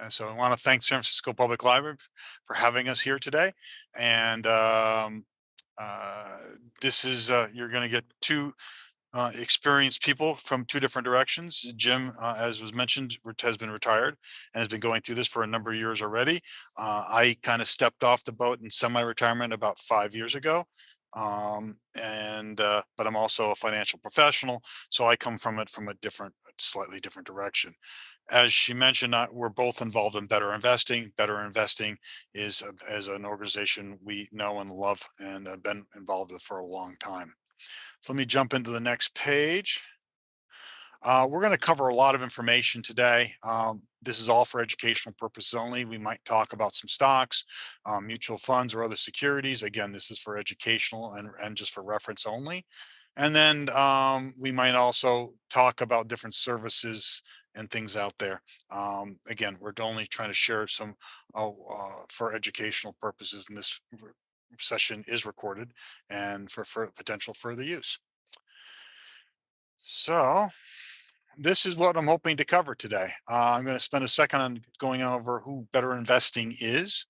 And so I want to thank San Francisco Public Library for having us here today. And um, uh, this is, uh, you're going to get two uh, experienced people from two different directions. Jim, uh, as was mentioned, has been retired and has been going through this for a number of years already. Uh, I kind of stepped off the boat in semi-retirement about five years ago. Um, and, uh, but I'm also a financial professional. So I come from it from a different, slightly different direction. As she mentioned, uh, we're both involved in Better Investing. Better Investing is, as an organization we know and love and have been involved with for a long time. So let me jump into the next page. Uh, we're going to cover a lot of information today. Um, this is all for educational purposes only. We might talk about some stocks, um, mutual funds or other securities. Again, this is for educational and, and just for reference only. And then um, we might also talk about different services and things out there. Um, again, we're only trying to share some uh, uh, for educational purposes and this session is recorded and for, for potential further use. So this is what I'm hoping to cover today. Uh, I'm going to spend a second on going over who better investing is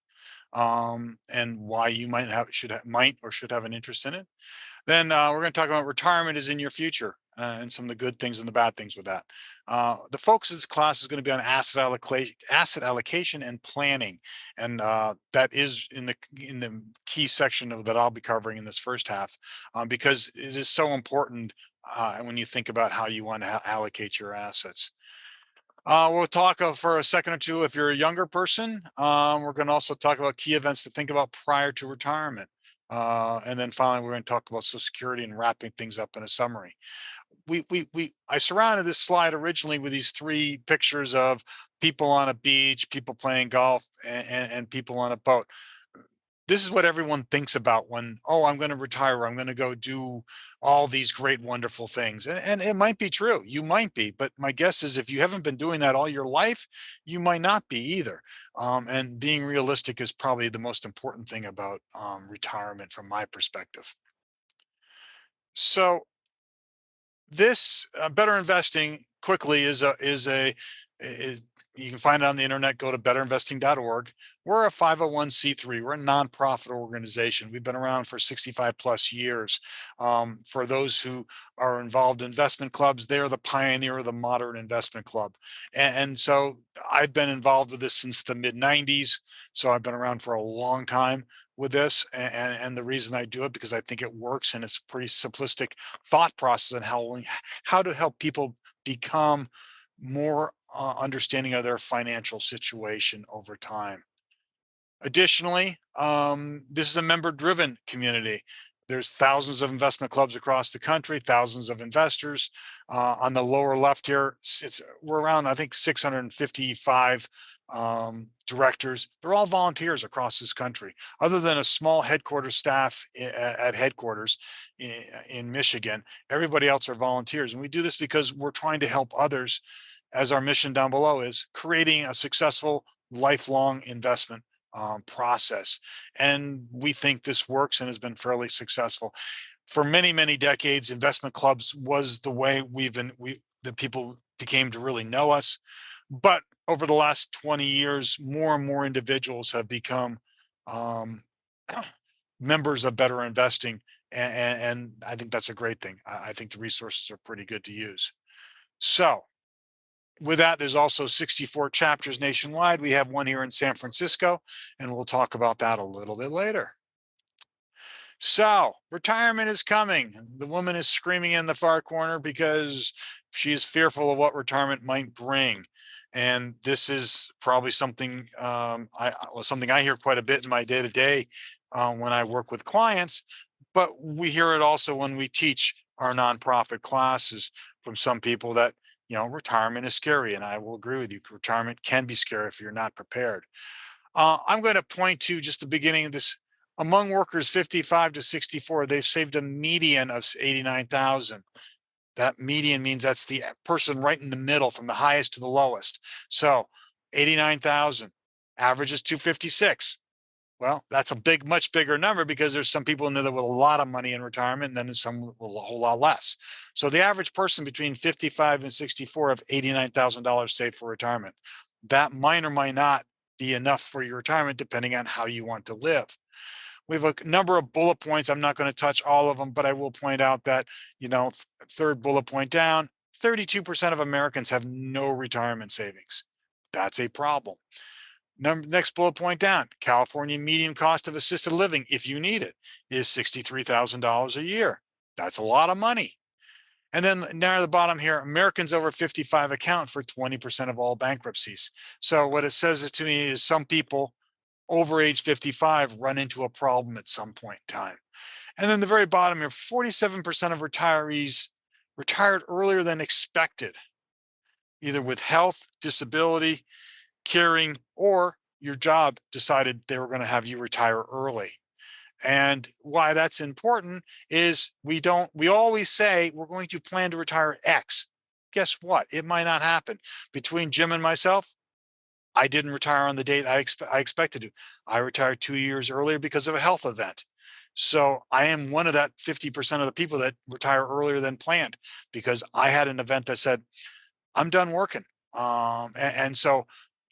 um, and why you might have should have, might or should have an interest in it. Then uh, we're going to talk about retirement is in your future uh, and some of the good things and the bad things with that. Uh, the focus of this class is going to be on asset allocation, asset allocation and planning, and uh, that is in the in the key section of that I'll be covering in this first half, um, because it is so important uh, when you think about how you want to allocate your assets. Uh, we'll talk uh, for a second or two if you're a younger person. Um, we're going to also talk about key events to think about prior to retirement. Uh, and then finally, we're going to talk about Social Security and wrapping things up in a summary we we we I surrounded this slide originally with these three pictures of people on a beach, people playing golf, and, and, and people on a boat. This is what everyone thinks about when, oh, I'm going to retire. I'm going to go do all these great, wonderful things. And, and it might be true. You might be. But my guess is if you haven't been doing that all your life, you might not be either. Um, and being realistic is probably the most important thing about um, retirement from my perspective. So this uh, better investing quickly is a is a is, you can find it on the internet go to betterinvesting.org we're a 501c3 we're a nonprofit organization we've been around for 65 plus years. Um, for those who are involved in investment clubs they're the pioneer of the modern investment club. And, and so i've been involved with this since the mid 90s so i've been around for a long time with this and, and the reason I do it because I think it works and it's a pretty simplistic thought process on how how to help people become more uh, understanding of their financial situation over time. Additionally, um, this is a member driven community. There's thousands of investment clubs across the country, thousands of investors. Uh, on the lower left here, it's we're around, I think, 655 um, directors. They're all volunteers across this country. Other than a small headquarters staff at headquarters in Michigan, everybody else are volunteers. And we do this because we're trying to help others, as our mission down below is, creating a successful lifelong investment um, process. And we think this works and has been fairly successful. For many, many decades, investment clubs was the way we've been, we, the people became to really know us. But over the last 20 years, more and more individuals have become um, members of Better Investing. And, and, I think that's a great thing. I, I think the resources are pretty good to use. So with that, there's also 64 chapters nationwide. We have one here in San Francisco, and we'll talk about that a little bit later. So retirement is coming. The woman is screaming in the far corner because she is fearful of what retirement might bring. And this is probably something um, I something I hear quite a bit in my day to day when I work with clients, but we hear it also when we teach our nonprofit classes from some people that you know, retirement is scary. And I will agree with you. Retirement can be scary if you're not prepared. Uh, I'm going to point to just the beginning of this. Among workers 55 to 64, they've saved a median of 89,000. That median means that's the person right in the middle from the highest to the lowest. So 89,000, average is 256. Well, that's a big, much bigger number because there's some people in there with a lot of money in retirement and then some with a whole lot less. So the average person between 55 and 64 have $89,000 saved for retirement. that might or might not be enough for your retirement, depending on how you want to live. We have a number of bullet points. I'm not going to touch all of them, but I will point out that, you know, third bullet point down, 32% of Americans have no retirement savings. That's a problem. Number, next bullet point down, California median cost of assisted living, if you need it, is $63,000 a year. That's a lot of money. And then down at the bottom here, Americans over 55 account for 20% of all bankruptcies. So what it says to me is some people over age 55 run into a problem at some point in time. And then the very bottom here, 47% of retirees retired earlier than expected, either with health, disability, caring, or your job decided they were going to have you retire early. And why that's important is we don't, we always say we're going to plan to retire X. Guess what? It might not happen. Between Jim and myself, I didn't retire on the date I, expe I expected to. I retired two years earlier because of a health event. So I am one of that 50% of the people that retire earlier than planned because I had an event that said, I'm done working. Um, and, and so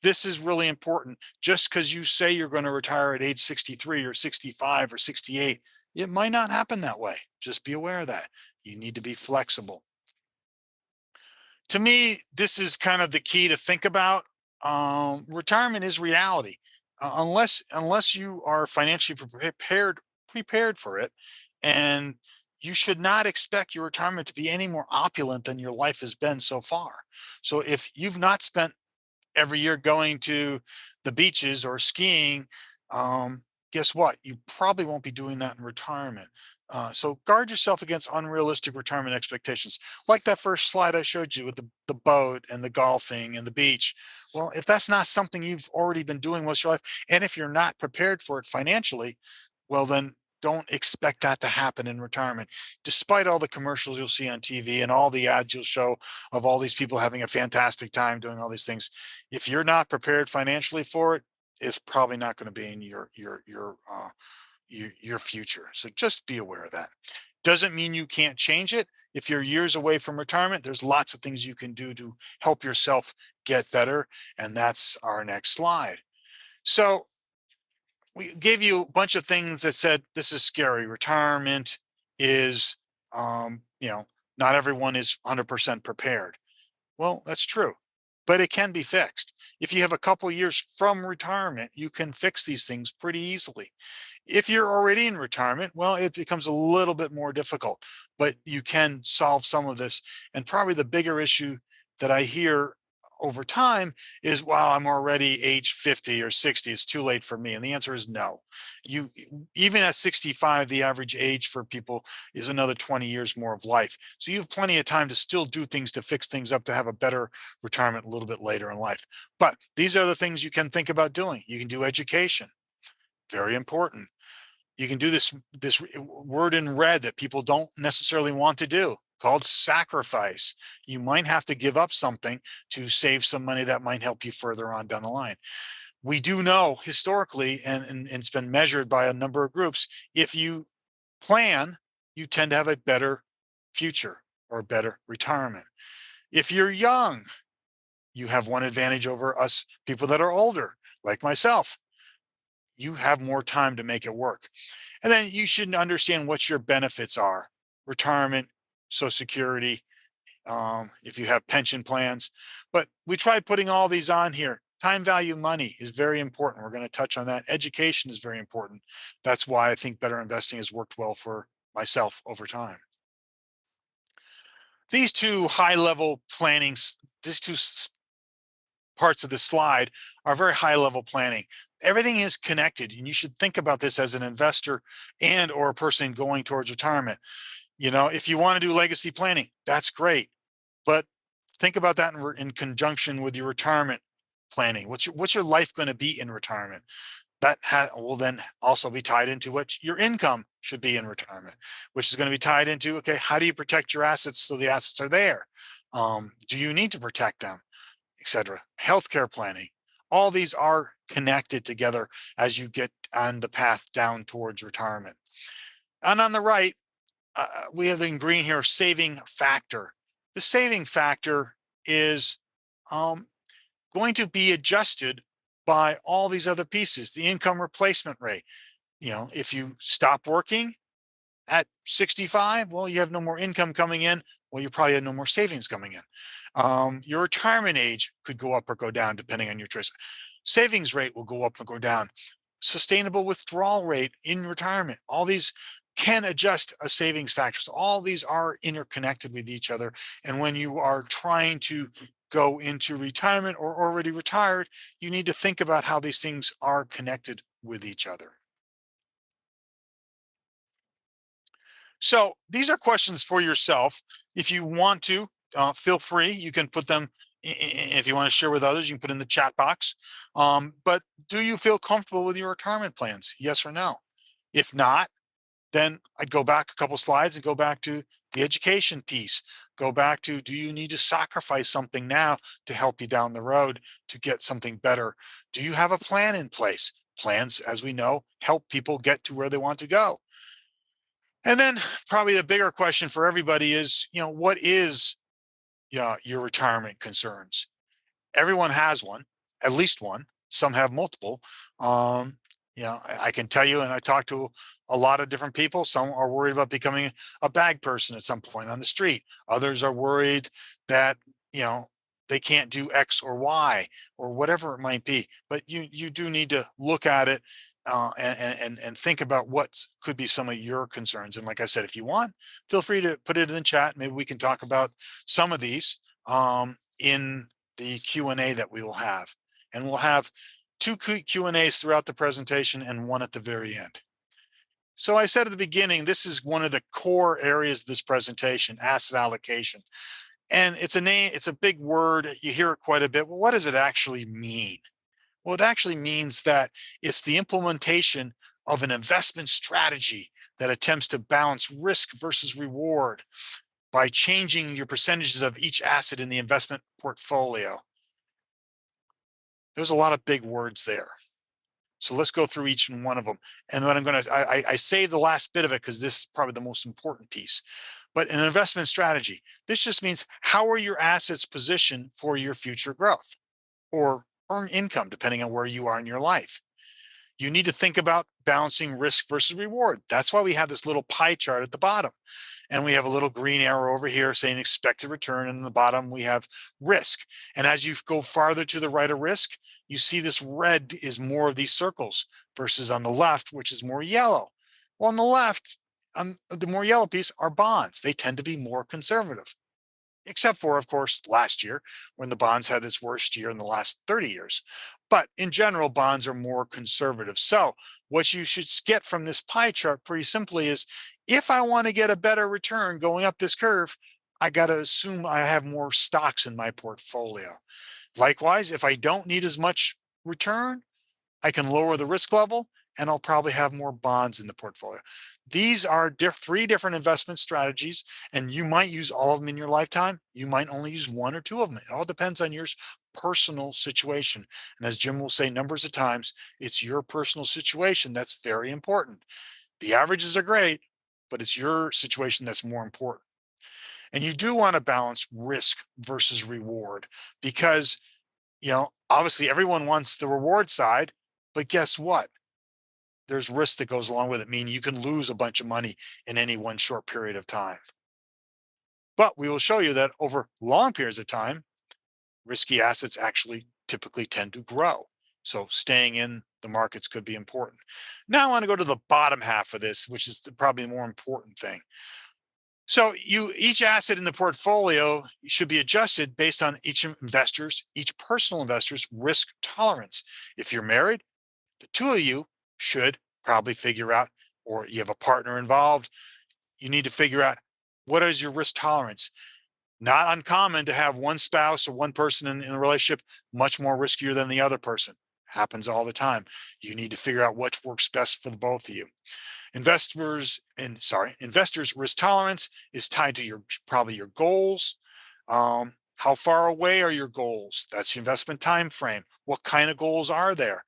this is really important. Just because you say you're going to retire at age 63 or 65 or 68, it might not happen that way. Just be aware of that. You need to be flexible. To me, this is kind of the key to think about um, retirement is reality. Uh, unless unless you are financially prepared prepared for it, and you should not expect your retirement to be any more opulent than your life has been so far. So if you've not spent every year going to the beaches or skiing, um, guess what? You probably won't be doing that in retirement. Uh, so guard yourself against unrealistic retirement expectations. Like that first slide I showed you with the, the boat and the golfing and the beach. Well, if that's not something you've already been doing most of your life, and if you're not prepared for it financially, well, then don't expect that to happen in retirement. Despite all the commercials you'll see on TV and all the ads you'll show of all these people having a fantastic time doing all these things, if you're not prepared financially for it, it's probably not going to be in your your your uh, your, your future. So just be aware of that. Doesn't mean you can't change it. If you're years away from retirement, there's lots of things you can do to help yourself get better. And that's our next slide. So we gave you a bunch of things that said, this is scary. Retirement is, um, you know, not everyone is 100% prepared. Well, that's true but it can be fixed. If you have a couple years from retirement, you can fix these things pretty easily. If you're already in retirement, well, it becomes a little bit more difficult, but you can solve some of this. And probably the bigger issue that I hear over time is, wow, I'm already age 50 or 60, it's too late for me. And the answer is no. You Even at 65, the average age for people is another 20 years more of life. So you have plenty of time to still do things to fix things up to have a better retirement a little bit later in life. But these are the things you can think about doing. You can do education, very important. You can do this, this word in red that people don't necessarily want to do called sacrifice. You might have to give up something to save some money that might help you further on down the line. We do know historically, and, and, it's been measured by a number of groups, if you plan, you tend to have a better future or better retirement. If you're young, you have one advantage over us people that are older, like myself. You have more time to make it work. And then you should understand what your benefits are. Retirement, Social Security, um, if you have pension plans. But we tried putting all these on here. Time value money is very important. We're going to touch on that. Education is very important. That's why I think better investing has worked well for myself over time. These two high level plannings, these two parts of the slide are very high level planning. Everything is connected and you should think about this as an investor and or a person going towards retirement. You know, if you want to do legacy planning, that's great. But think about that in, in conjunction with your retirement planning. What's your, what's your life going to be in retirement? That will then also be tied into what your income should be in retirement, which is going to be tied into, okay, how do you protect your assets so the assets are there? Um, do you need to protect them, etc. Healthcare planning. All these are connected together as you get on the path down towards retirement. And on the right, uh, we have in green here, saving factor. The saving factor is um, going to be adjusted by all these other pieces, the income replacement rate. You know, if you stop working at 65, well, you have no more income coming in. Well, you probably have no more savings coming in. Um, your retirement age could go up or go down depending on your choice. Savings rate will go up or go down. Sustainable withdrawal rate in retirement. All these can adjust a savings factor. So all these are interconnected with each other. And when you are trying to go into retirement or already retired, you need to think about how these things are connected with each other. So these are questions for yourself. If you want to, uh, feel free. You can put them if you want to share with others, you can put in the chat box. Um, but do you feel comfortable with your retirement plans? Yes or no? If not, then I'd go back a couple slides and go back to the education piece. Go back to, do you need to sacrifice something now to help you down the road to get something better? Do you have a plan in place? Plans, as we know, help people get to where they want to go. And then probably the bigger question for everybody is, you know, what is yeah, your retirement concerns? Everyone has one, at least one. Some have multiple. Um, you know, I, I can tell you, and I talk to a lot of different people. Some are worried about becoming a bag person at some point on the street. Others are worried that, you know, they can't do X or Y or whatever it might be. But you you do need to look at it uh, and, and, and think about what could be some of your concerns. And like I said, if you want, feel free to put it in the chat. Maybe we can talk about some of these um, in the Q&A that we will have. And we'll have two Q&As throughout the presentation and one at the very end. So I said at the beginning, this is one of the core areas of this presentation, asset allocation. And it's a name, it's a big word. You hear it quite a bit. Well, what does it actually mean? Well, it actually means that it's the implementation of an investment strategy that attempts to balance risk versus reward by changing your percentages of each asset in the investment portfolio. There's a lot of big words there. So let's go through each and one of them. And what I'm going to, I, I saved the last bit of it because this is probably the most important piece. But an investment strategy, this just means how are your assets positioned for your future growth or earn income depending on where you are in your life. You need to think about balancing risk versus reward. That's why we have this little pie chart at the bottom. And we have a little green arrow over here saying expected return. And in the bottom, we have risk. And as you go farther to the right of risk, you see this red is more of these circles versus on the left, which is more yellow. Well, on the left, on the more yellow piece are bonds. They tend to be more conservative except for, of course, last year when the bonds had its worst year in the last 30 years. But in general, bonds are more conservative. So what you should get from this pie chart pretty simply is if I want to get a better return going up this curve, I got to assume I have more stocks in my portfolio. Likewise, if I don't need as much return, I can lower the risk level and I'll probably have more bonds in the portfolio. These are diff three different investment strategies, and you might use all of them in your lifetime. You might only use one or two of them. It all depends on your personal situation. And as Jim will say numbers of times, it's your personal situation that's very important. The averages are great, but it's your situation that's more important. And you do want to balance risk versus reward because, you know, obviously everyone wants the reward side, but guess what? There's risk that goes along with it, meaning you can lose a bunch of money in any one short period of time. But we will show you that over long periods of time, risky assets actually typically tend to grow. So staying in the markets could be important. Now I want to go to the bottom half of this, which is the, probably the more important thing. So you each asset in the portfolio should be adjusted based on each investor's, each personal investor's risk tolerance. If you're married, the two of you should probably figure out, or you have a partner involved, you need to figure out what is your risk tolerance. Not uncommon to have one spouse or one person in, in a relationship much more riskier than the other person. Happens all the time. You need to figure out what works best for the both of you. Investors and sorry, investors risk tolerance is tied to your probably your goals. Um, how far away are your goals? That's the investment time frame. What kind of goals are there?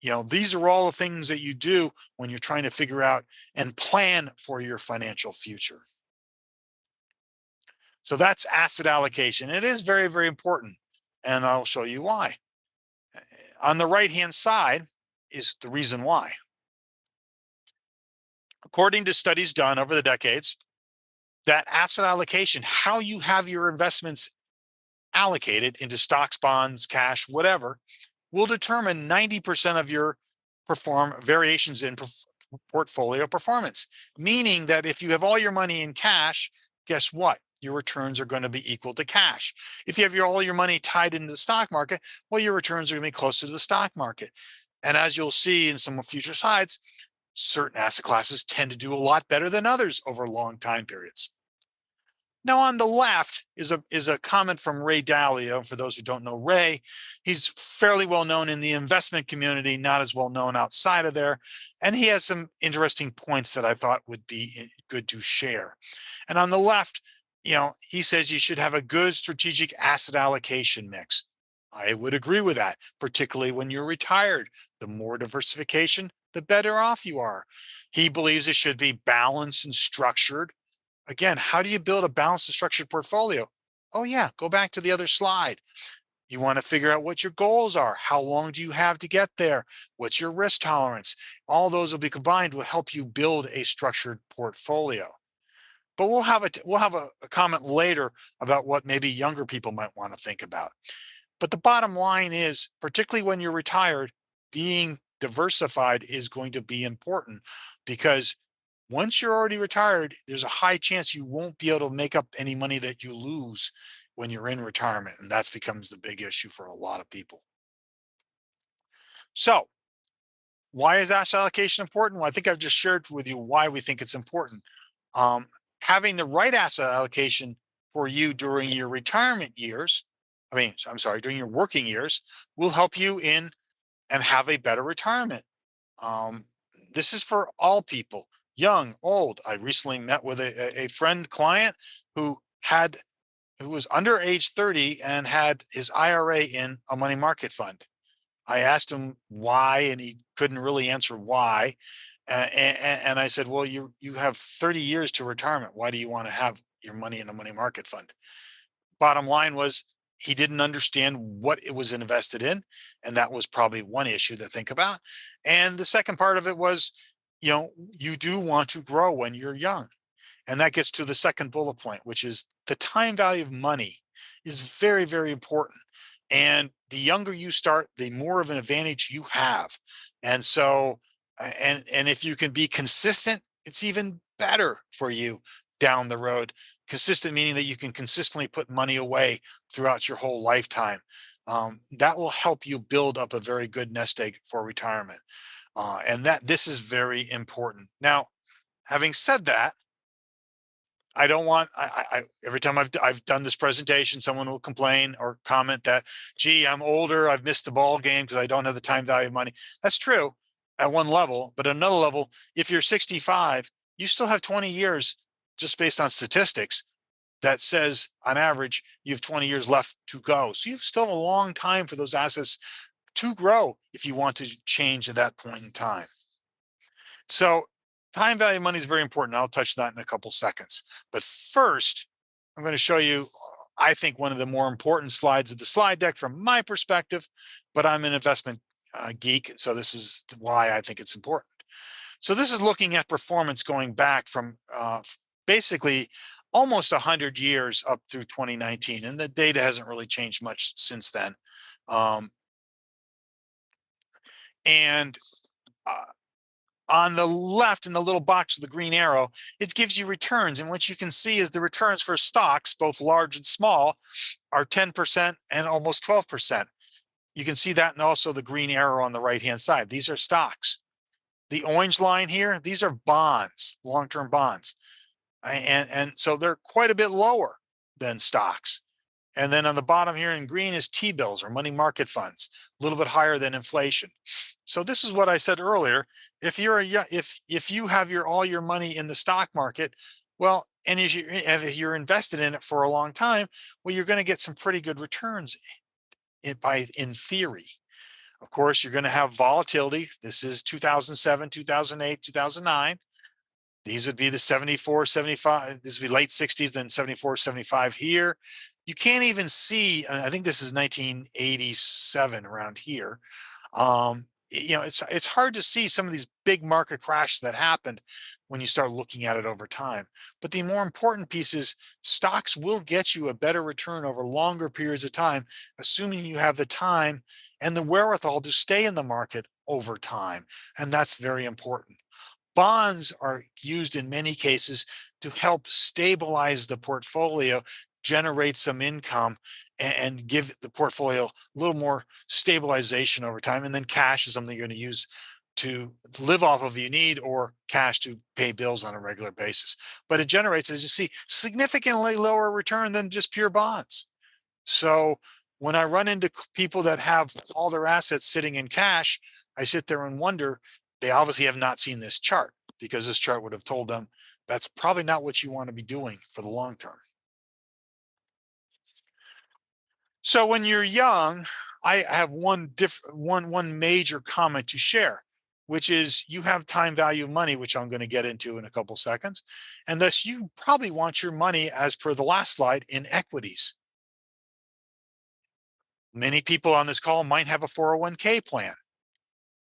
You know, these are all the things that you do when you're trying to figure out and plan for your financial future. So that's asset allocation. It is very, very important. And I'll show you why. on the right-hand side is the reason why. According to studies done over the decades, that asset allocation, how you have your investments allocated into stocks, bonds, cash, whatever, will determine 90% of your perform variations in portfolio performance. Meaning that if you have all your money in cash, guess what? Your returns are going to be equal to cash. If you have your all your money tied into the stock market, well, your returns are going to be closer to the stock market. And as you'll see in some future slides, certain asset classes tend to do a lot better than others over long time periods. Now on the left is a is a comment from Ray Dalio. For those who don't know Ray, he's fairly well known in the investment community, not as well known outside of there. And he has some interesting points that I thought would be eh, good to share. And on the left, you know, he says you should have a good strategic asset allocation mix. I would agree with that, particularly when you're retired. The more diversification, the better off you are. He believes it should be balanced and structured Again, how do you build a balanced and structured portfolio? Oh yeah, go back to the other slide. You want to figure out what your goals are. How long do you have to get there? What's your risk tolerance? All those will be combined will help you build a structured portfolio. But we'll have a we'll have a, a comment later about what maybe younger people might want to think about. But the bottom line is, particularly when you're retired, being diversified is going to be important because once you're already retired, there's a high chance you won't be able to make up any money that you lose when you're in retirement. And that becomes the big issue for a lot of people. So why is asset allocation important? Well, I think I've just shared with you why we think it's important. Um, having the right asset allocation for you during your retirement years, I mean, I'm sorry, during your working years will help you in and have a better retirement. Um, this is for all people young, old. I recently met with a, a friend client who had who was under age 30 and had his IRA in a money market fund. I asked him why, and he couldn't really answer why. Uh, and, and, I said, well, you you have 30 years to retirement. Why do you want to have your money in a money market fund? Bottom line was he didn't understand what it was invested in. And that was probably one issue to think about. And the second part of it was you know, you do want to grow when you're young. And that gets to the second bullet point, which is the time value of money is very, very important. And the younger you start, the more of an advantage you have. And so, and, and if you can be consistent, it's even better for you down the road. Consistent meaning that you can consistently put money away throughout your whole lifetime. Um, that will help you build up a very good nest egg for retirement. Uh, and that this is very important. Now, having said that, I don't want, I, I, every time I've, I've done this presentation, someone will complain or comment that, gee, I'm older, I've missed the ball game because I don't have the time value of money. That's true at one level, but another level, if you're 65, you still have 20 years just based on statistics that says on average, you have 20 years left to go. So you have still a long time for those assets to grow if you want to change at that point in time. So time value of money is very important. I'll touch that in a couple seconds. But first, I'm going to show you, I think, one of the more important slides of the slide deck from my perspective, but I'm an investment uh, geek, so this is why I think it's important. So this is looking at performance going back from uh, basically almost 100 years up through 2019, and the data hasn't really changed much since then. Um, and uh, on the left in the little box of the green arrow, it gives you returns. And what you can see is the returns for stocks, both large and small, are 10% and almost 12%. You can see that and also the green arrow on the right-hand side. These are stocks. The orange line here, these are bonds, long-term bonds. And, and so they're quite a bit lower than stocks. And then on the bottom here in green is T-bills or money market funds, a little bit higher than inflation. So this is what I said earlier. If you're a, if if you have your all your money in the stock market, well, and if you're, if you're invested in it for a long time, well, you're going to get some pretty good returns in, by in theory. Of course, you're going to have volatility. This is 2007, 2008, 2009. These would be the 74, 75, this would be late 60s, then 74, 75 here. You can't even see, uh, I think this is 1987 around here. Um, you know, it's it's hard to see some of these big market crashes that happened when you start looking at it over time. But the more important piece is stocks will get you a better return over longer periods of time, assuming you have the time and the wherewithal to stay in the market over time. And that's very important. Bonds are used in many cases to help stabilize the portfolio generate some income and, give the portfolio a little more stabilization over time. And then cash is something you're going to use to live off of you need or cash to pay bills on a regular basis. But it generates, as you see, significantly lower return than just pure bonds. So when I run into people that have all their assets sitting in cash, I sit there and wonder, they obviously have not seen this chart because this chart would have told them that's probably not what you want to be doing for the long term. So when you're young, I have one different one one major comment to share, which is you have time value of money, which I'm going to get into in a couple seconds. And thus you probably want your money as per the last slide in equities. Many people on this call might have a 401k plan.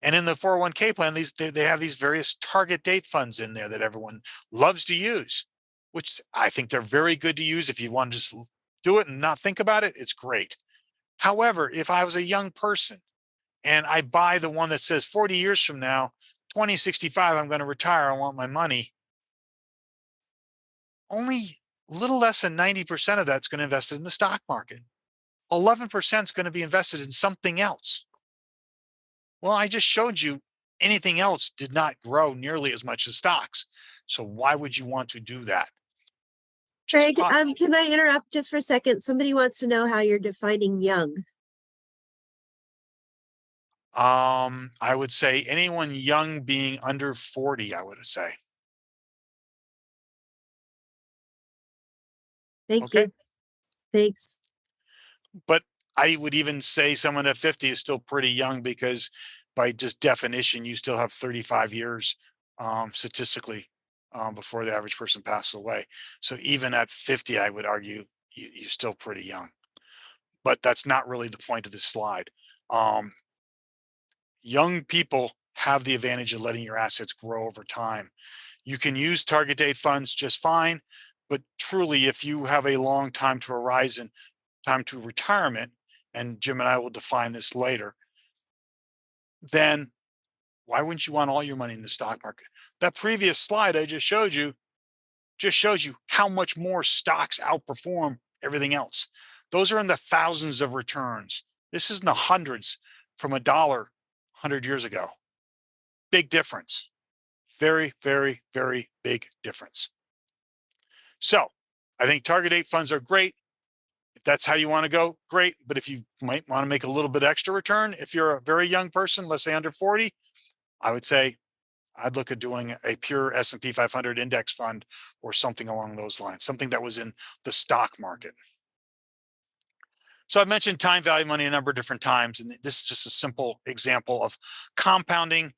And in the 401k plan, these they have these various target date funds in there that everyone loves to use, which I think they're very good to use if you want to just do it and not think about it, it's great. However, if I was a young person and I buy the one that says 40 years from now, 2065, I'm going to retire, I want my money. Only a little less than 90% of that's going to invest in the stock market. 11% is going to be invested in something else. Well, I just showed you anything else did not grow nearly as much as stocks. So why would you want to do that? Greg, um, can I interrupt just for a second? Somebody wants to know how you're defining young. Um, I would say anyone young being under 40, I would say. Thank Okay. you. Thanks. But I would even say someone at 50 is still pretty young because by just definition, you still have 35 years um, statistically um, before the average person passes away. So even at 50, I would argue you, you're still pretty young. But that's not really the point of this slide. Um, young people have the advantage of letting your assets grow over time. You can use target date funds just fine, but truly, if you have a long time to horizon, time to retirement, and Jim and I will define this later, then why wouldn't you want all your money in the stock market? That previous slide I just showed you just shows you how much more stocks outperform everything else. Those are in the thousands of returns. This is in the hundreds from a dollar 100 years ago. Big difference. Very, very, very big difference. So I think target date funds are great. If that's how you want to go, great. But if you might want to make a little bit extra return, if you're a very young person, let's say under 40, I would say I'd look at doing a pure S&P 500 index fund or something along those lines, something that was in the stock market. So I've mentioned time value money a number of different times, and this is just a simple example of compounding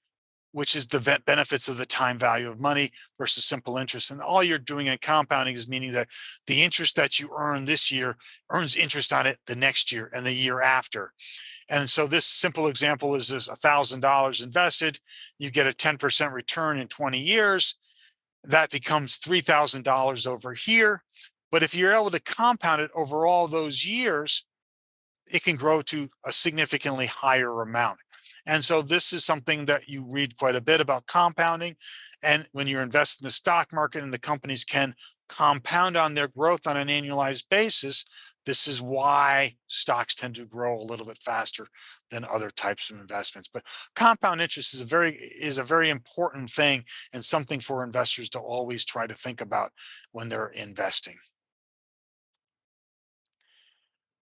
which is the benefits of the time value of money versus simple interest. And all you're doing in compounding is meaning that the interest that you earn this year earns interest on it the next year and the year after. And so this simple example is this $1,000 invested, you get a 10% return in 20 years, that becomes $3,000 over here. But if you're able to compound it over all those years, it can grow to a significantly higher amount. And so this is something that you read quite a bit about compounding. And when you're investing in the stock market and the companies can compound on their growth on an annualized basis, this is why stocks tend to grow a little bit faster than other types of investments. But compound interest is a very is a very important thing and something for investors to always try to think about when they're investing.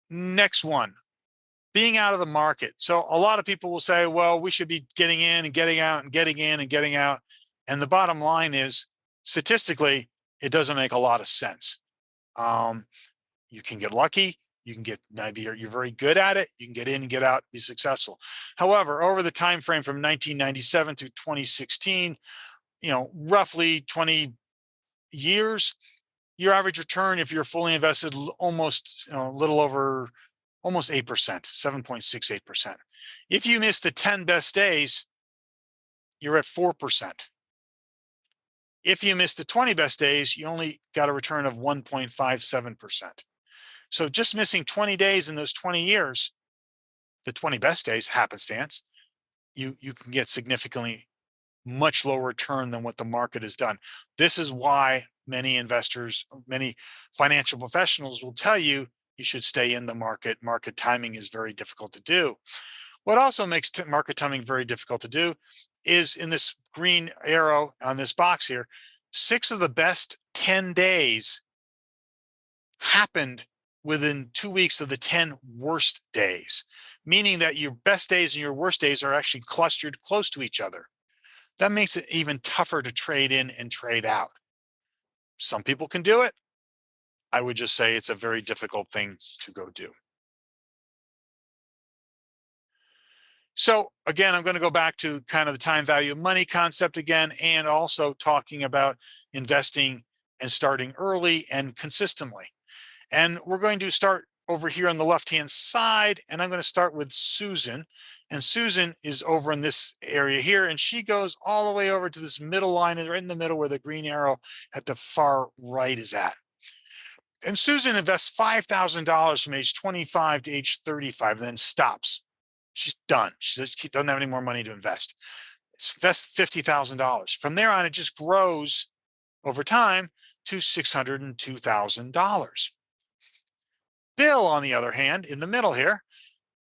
Next one, being out of the market. So a lot of people will say, well, we should be getting in and getting out and getting in and getting out. And the bottom line is statistically, it doesn't make a lot of sense. Um, you can get lucky. You can get maybe you're, you're very good at it. You can get in and get out, be successful. However, over the time frame from 1997 to 2016, you know, roughly 20 years, your average return, if you're fully invested, almost, you know, a little over, almost eight percent, seven point six eight percent. If you miss the ten best days, you're at four percent. If you miss the twenty best days, you only got a return of one point five seven percent. So just missing twenty days in those twenty years, the twenty best days happenstance, you, you can get significantly much lower return than what the market has done. This is why many investors, many financial professionals will tell you you should stay in the market. Market timing is very difficult to do. What also makes market timing very difficult to do is in this green arrow on this box here, six of the best 10 days happened within two weeks of the 10 worst days, meaning that your best days and your worst days are actually clustered close to each other. That makes it even tougher to trade in and trade out. Some people can do it. I would just say it's a very difficult thing to go do. So again, I'm going to go back to kind of the time value of money concept again, and also talking about investing and starting early and consistently. And we're going to start over here on the left-hand side, and I'm going to start with Susan. And Susan is over in this area here, and she goes all the way over to this middle line, and right in the middle where the green arrow at the far right is at. And Susan invests $5,000 from age 25 to age 35, and then stops. She's done. She doesn't have any more money to invest. It's invest $50,000. From there on, it just grows over time to $602,000. Bill, on the other hand, in the middle here,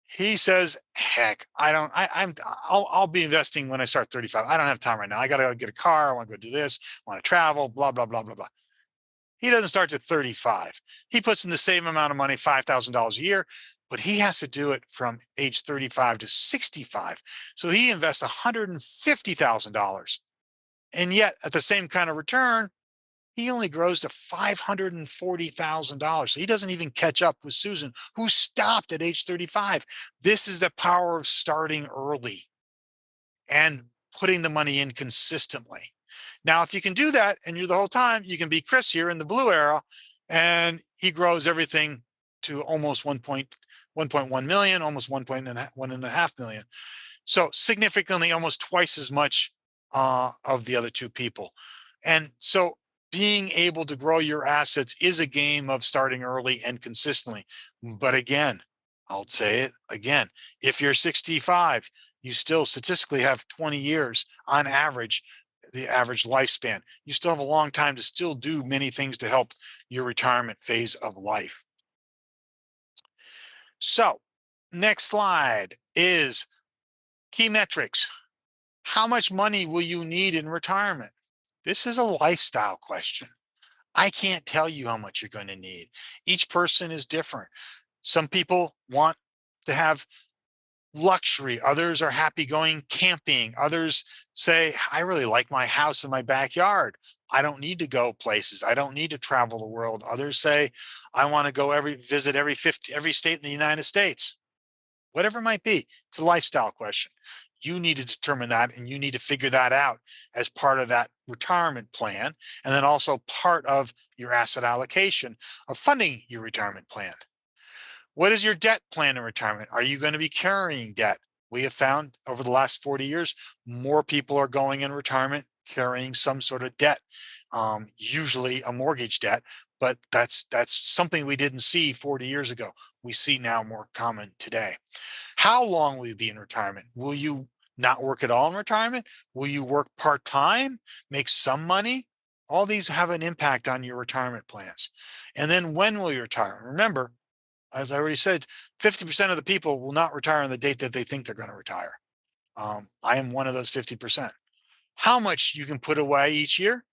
he says, heck, I don't, I, I'm, I'll, I'll be investing when I start 35. I don't have time right now. I got to go get a car. I want to go do this, want to travel, blah, blah, blah, blah, blah. He doesn't start to 35. He puts in the same amount of money, $5,000 a year, but he has to do it from age 35 to 65. So he invests $150,000. And yet at the same kind of return, he only grows to $540,000. So he doesn't even catch up with Susan, who stopped at age 35. This is the power of starting early and putting the money in consistently. Now, if you can do that and you're the whole time, you can be Chris here in the blue arrow, and he grows everything to almost 1.1 million, almost 1.1 million. So significantly almost twice as much uh, of the other two people. And so being able to grow your assets is a game of starting early and consistently. But again, I'll say it again, if you're 65, you still statistically have 20 years on average, the average lifespan. You still have a long time to still do many things to help your retirement phase of life. So next slide is key metrics. How much money will you need in retirement? This is a lifestyle question. I can't tell you how much you're going to need. Each person is different. Some people want to have luxury. Others are happy going camping. Others say, I really like my house in my backyard. I don't need to go places. I don't need to travel the world. Others say, I want to go every visit every 50, every state in the United States. Whatever it might be, it's a lifestyle question. You need to determine that and you need to figure that out as part of that retirement plan. And then also part of your asset allocation of funding your retirement plan. What is your debt plan in retirement? Are you going to be carrying debt? We have found over the last 40 years, more people are going in retirement carrying some sort of debt, um, usually a mortgage debt, but that's that's something we didn't see 40 years ago. We see now more common today. How long will you be in retirement? Will you not work at all in retirement? Will you work part-time, make some money? All these have an impact on your retirement plans. And then when will you retire? Remember, as I already said, 50% of the people will not retire on the date that they think they're going to retire. Um, I am one of those 50%. How much you can put away each year?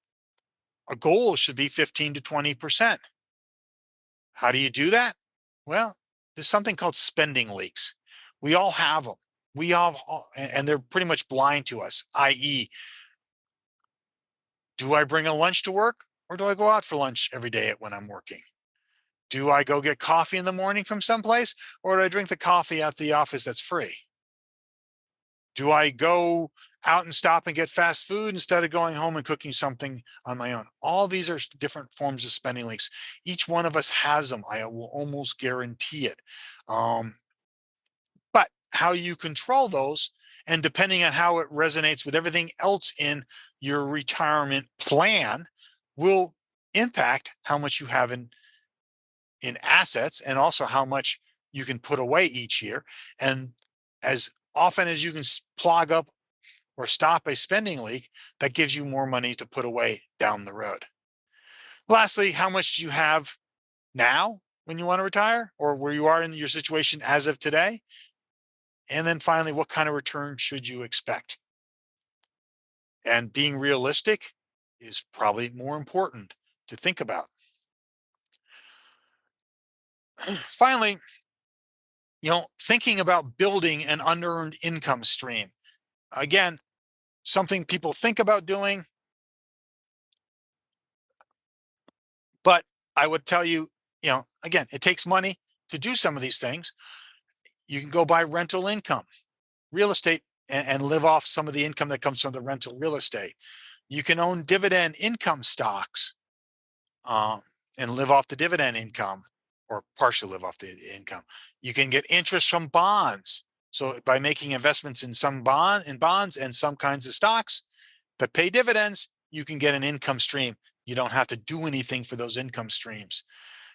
A goal should be 15 to 20%. How do you do that? Well, there's something called spending leaks. We all have them. We all, and they're pretty much blind to us, i.e., do I bring a lunch to work or do I go out for lunch every day when I'm working? Do I go get coffee in the morning from someplace or do I drink the coffee at the office that's free? Do I go out and stop and get fast food instead of going home and cooking something on my own? All these are different forms of spending leaks. Each one of us has them. I will almost guarantee it. Um, but how you control those and depending on how it resonates with everything else in your retirement plan will impact how much you have in in assets and also how much you can put away each year. And as often as you can plug up or stop a spending leak, that gives you more money to put away down the road. Lastly, how much do you have now when you want to retire or where you are in your situation as of today? And then finally, what kind of return should you expect? And being realistic is probably more important to think about. Finally, you know, thinking about building an unearned income stream. Again, something people think about doing. But I would tell you, you know, again, it takes money to do some of these things. You can go buy rental income, real estate, and, and live off some of the income that comes from the rental real estate. You can own dividend income stocks um, and live off the dividend income or partially live off the income. You can get interest from bonds. So by making investments in some bond in bonds and some kinds of stocks that pay dividends, you can get an income stream. You don't have to do anything for those income streams.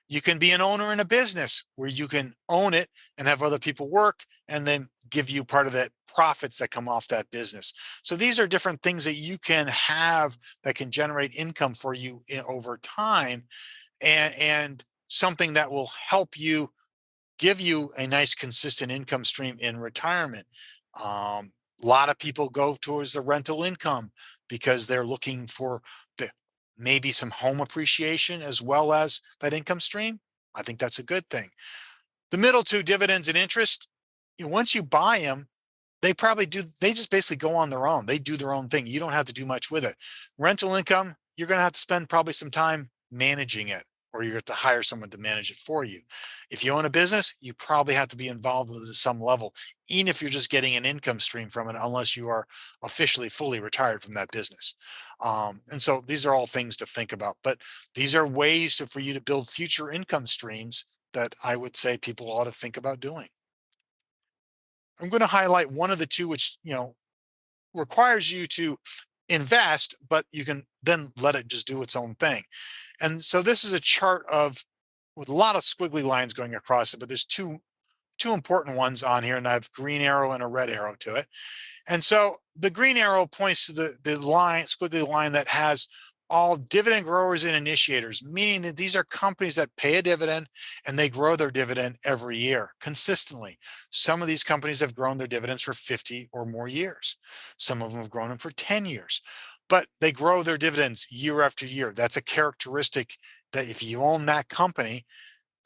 You can be an owner in a business where you can own it and have other people work and then give you part of that profits that come off that business. So these are different things that you can have that can generate income for you i- over time and, and something that will help you give you a nice consistent income stream in retirement. Um, a lot of people go towards the rental income because they're looking for the maybe some home appreciation as well as that income stream. I think that's a good thing. The middle two dividends and interest, you know, once you buy them, they probably do, they just basically go on their own. They do their own thing. You don't have to do much with it. Rental income, you're going to have to spend probably some time managing it or you have to hire someone to manage it for you. If you own a business, you probably have to be involved with it at some level, even if you're just getting an income stream from it, unless you are officially fully retired from that business. Um, and so these are all things to think about, but these are ways to, for you to build future income streams that I would say people ought to think about doing. I'm going to highlight one of the two, which, you know, requires you to invest, but you can then let it just do its own thing. And so this is a chart of with a lot of squiggly lines going across it, but there's two two important ones on here and I have green arrow and a red arrow to it. And so the green arrow points to the, the line, squiggly line that has all dividend growers and initiators, meaning that these are companies that pay a dividend and they grow their dividend every year consistently. Some of these companies have grown their dividends for 50 or more years. Some of them have grown them for 10 years, but they grow their dividends year after year. That's a characteristic that if you own that company,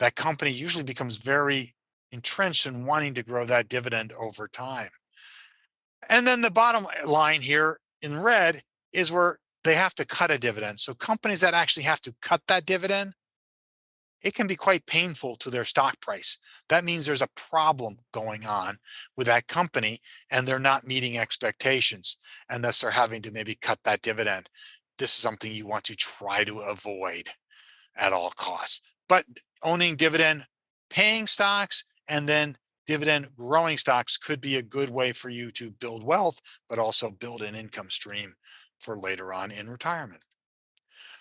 that company usually becomes very entrenched in wanting to grow that dividend over time. And then the bottom line here in red is where they have to cut a dividend. So companies that actually have to cut that dividend, it can be quite painful to their stock price. That means there's a problem going on with that company and they're not meeting expectations and thus they're having to maybe cut that dividend. This is something you want to try to avoid at all costs. But owning dividend paying stocks and then dividend growing stocks could be a good way for you to build wealth, but also build an income stream for later on in retirement.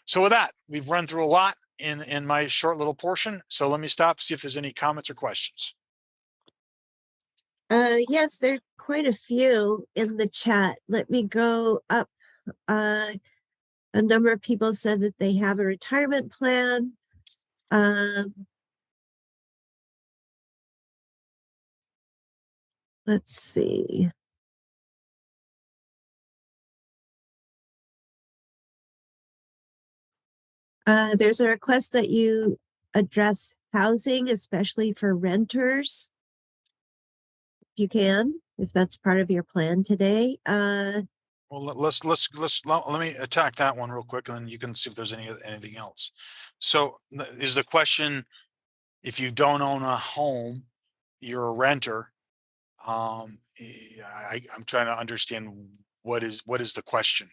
So with that, we've run through a lot in, in my short little portion. So let me stop, see if there's any comments or questions. Uh, yes, there are quite a few in the chat. Let me go up. Uh, a number of people said that they have a retirement plan. Um, let's see. Uh, there's a request that you address housing, especially for renters. If You can, if that's part of your plan today. Uh, Well, let- let's, let's, let's, let me attack that one real quick and then you can see if there's any, anything else. So is the question, if you don't own a home, you're a renter, Um, eh, I, I'm trying to understand what is, what is the question?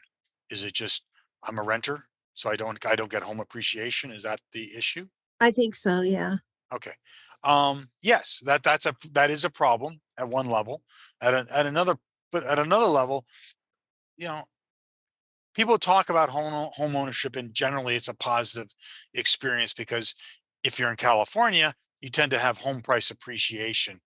Is it just, I'm a renter, so I don't, I don't get home appreciation? Is that the issue? I think so, yeah. Okay. Um, yes, that, that's a, that is a problem at one level. At, a- at another, but at another level, you know, people talk about home, home ownership and generally it's a positive experience because if you're in California, you tend to have home price appreciation.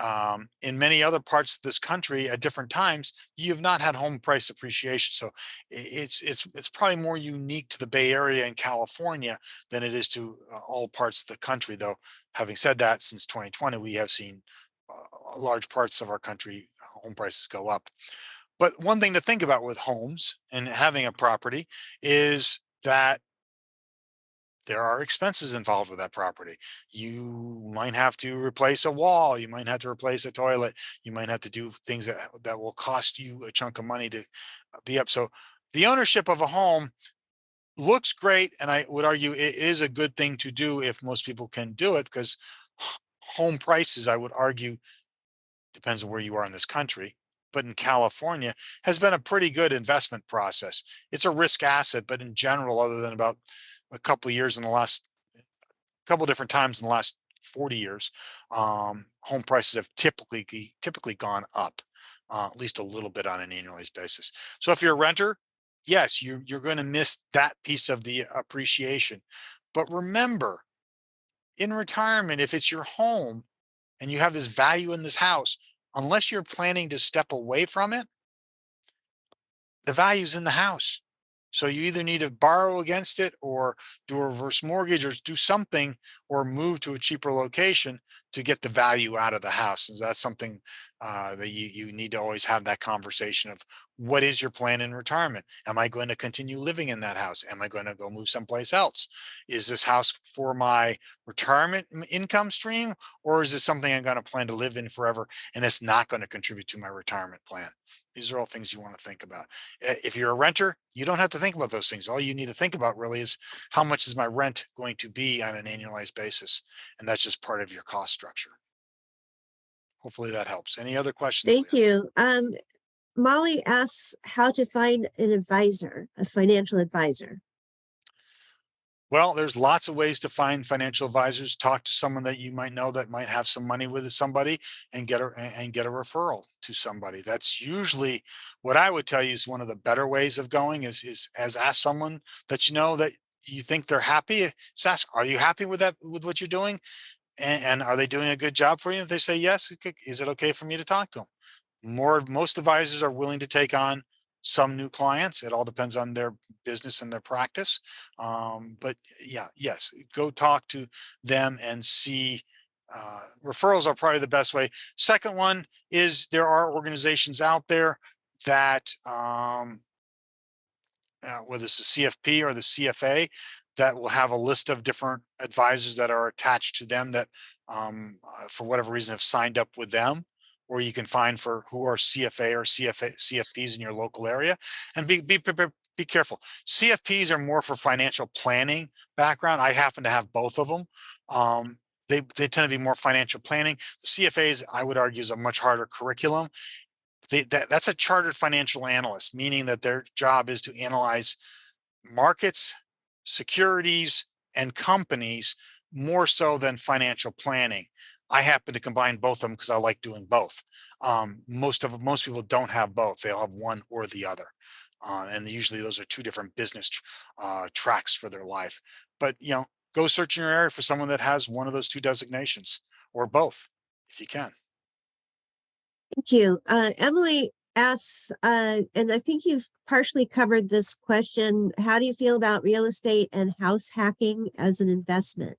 Um, in many other parts of this country at different times, you have not had home price appreciation. So it's, it's, it's probably more unique to the Bay Area and California than it is to uh, all parts of the country, though. Having said that, since 2020, we have seen uh, large parts of our country, home prices go up. But one thing to think about with homes and having a property is that there are expenses involved with that property. You might have to replace a wall, you might have to replace a toilet, you might have to do things that, that will cost you a chunk of money to be up. So the ownership of a home looks great, and I would argue it is a good thing to do if most people can do it, because home prices, I would argue, depends on where you are in this country, but in California has been a pretty good investment process. It's a risk asset, but in general, other than about a couple of years in the last couple different times in the last 40 years, um, home prices have typically typically gone up, uh, at least a little bit on an annualized basis. So if you're a renter, yes, you you're going to miss that piece of the appreciation. But remember, in retirement, if it's your home and you have this value in this house, unless you're planning to step away from it, the value's in the house. So you either need to borrow against it or do a reverse mortgage or do something or move to a cheaper location to get the value out of the house. And that's something uh, that you, you need to always have that conversation of what is your plan in retirement? Am I going to continue living in that house? Am I going to go move someplace else? Is this house for my retirement income stream? Or is this something I'm going to plan to live in forever and it's not going to contribute to my retirement plan? These are all things you want to think about. Uh, If you're a renter, you don't have to think about those things. All you need to think about really is how much is my rent going to be on an annualized basis? And that's just part of your cost structure. Hopefully that helps. Any other questions? Thank Leah? you. Um, Molly asks how to find an advisor, a financial advisor. Well, there's lots of ways to find financial advisors. Talk to someone that you might know that might have some money with somebody and get a and get a referral to somebody. That's usually what I would tell you is one of the better ways of going is is as ask someone that you know that you think they're happy. Just ask, are you happy with that with what you're doing? And, and are they doing a good job for you? If they say yes, is it okay for me to talk to them? More most advisors are willing to take on some new clients. It all depends on their business and their practice. Um, but yeah, yes, go talk to them and see. Uh, referrals are probably the best way. Second one is there are organizations out there that um, uh, whether it's the CFP or the CFA that will have a list of different advisors that are attached to them that um, uh, for whatever reason have signed up with them or you can find for who are CFA or CFA, CFPs in your local area and be, be, be, careful. CFPs are more for financial planning background. I happen to have both of them. Um, they, they tend to be more financial planning. The CFAs, I would argue, is a much harder curriculum. They, that, that's a chartered financial analyst, meaning that their job is to analyze markets, securities, and companies more so than financial planning. I happen to combine both of them because I like doing both. Um, most of most people don't have both; they'll have one or the other, uh, and usually those are two different business uh, tracks for their life. But you know, go search in your area for someone that has one of those two designations or both, if you can. Thank you. Uh, Emily asks, uh, and I think you've partially covered this question. How do you feel about real estate and house hacking as an investment?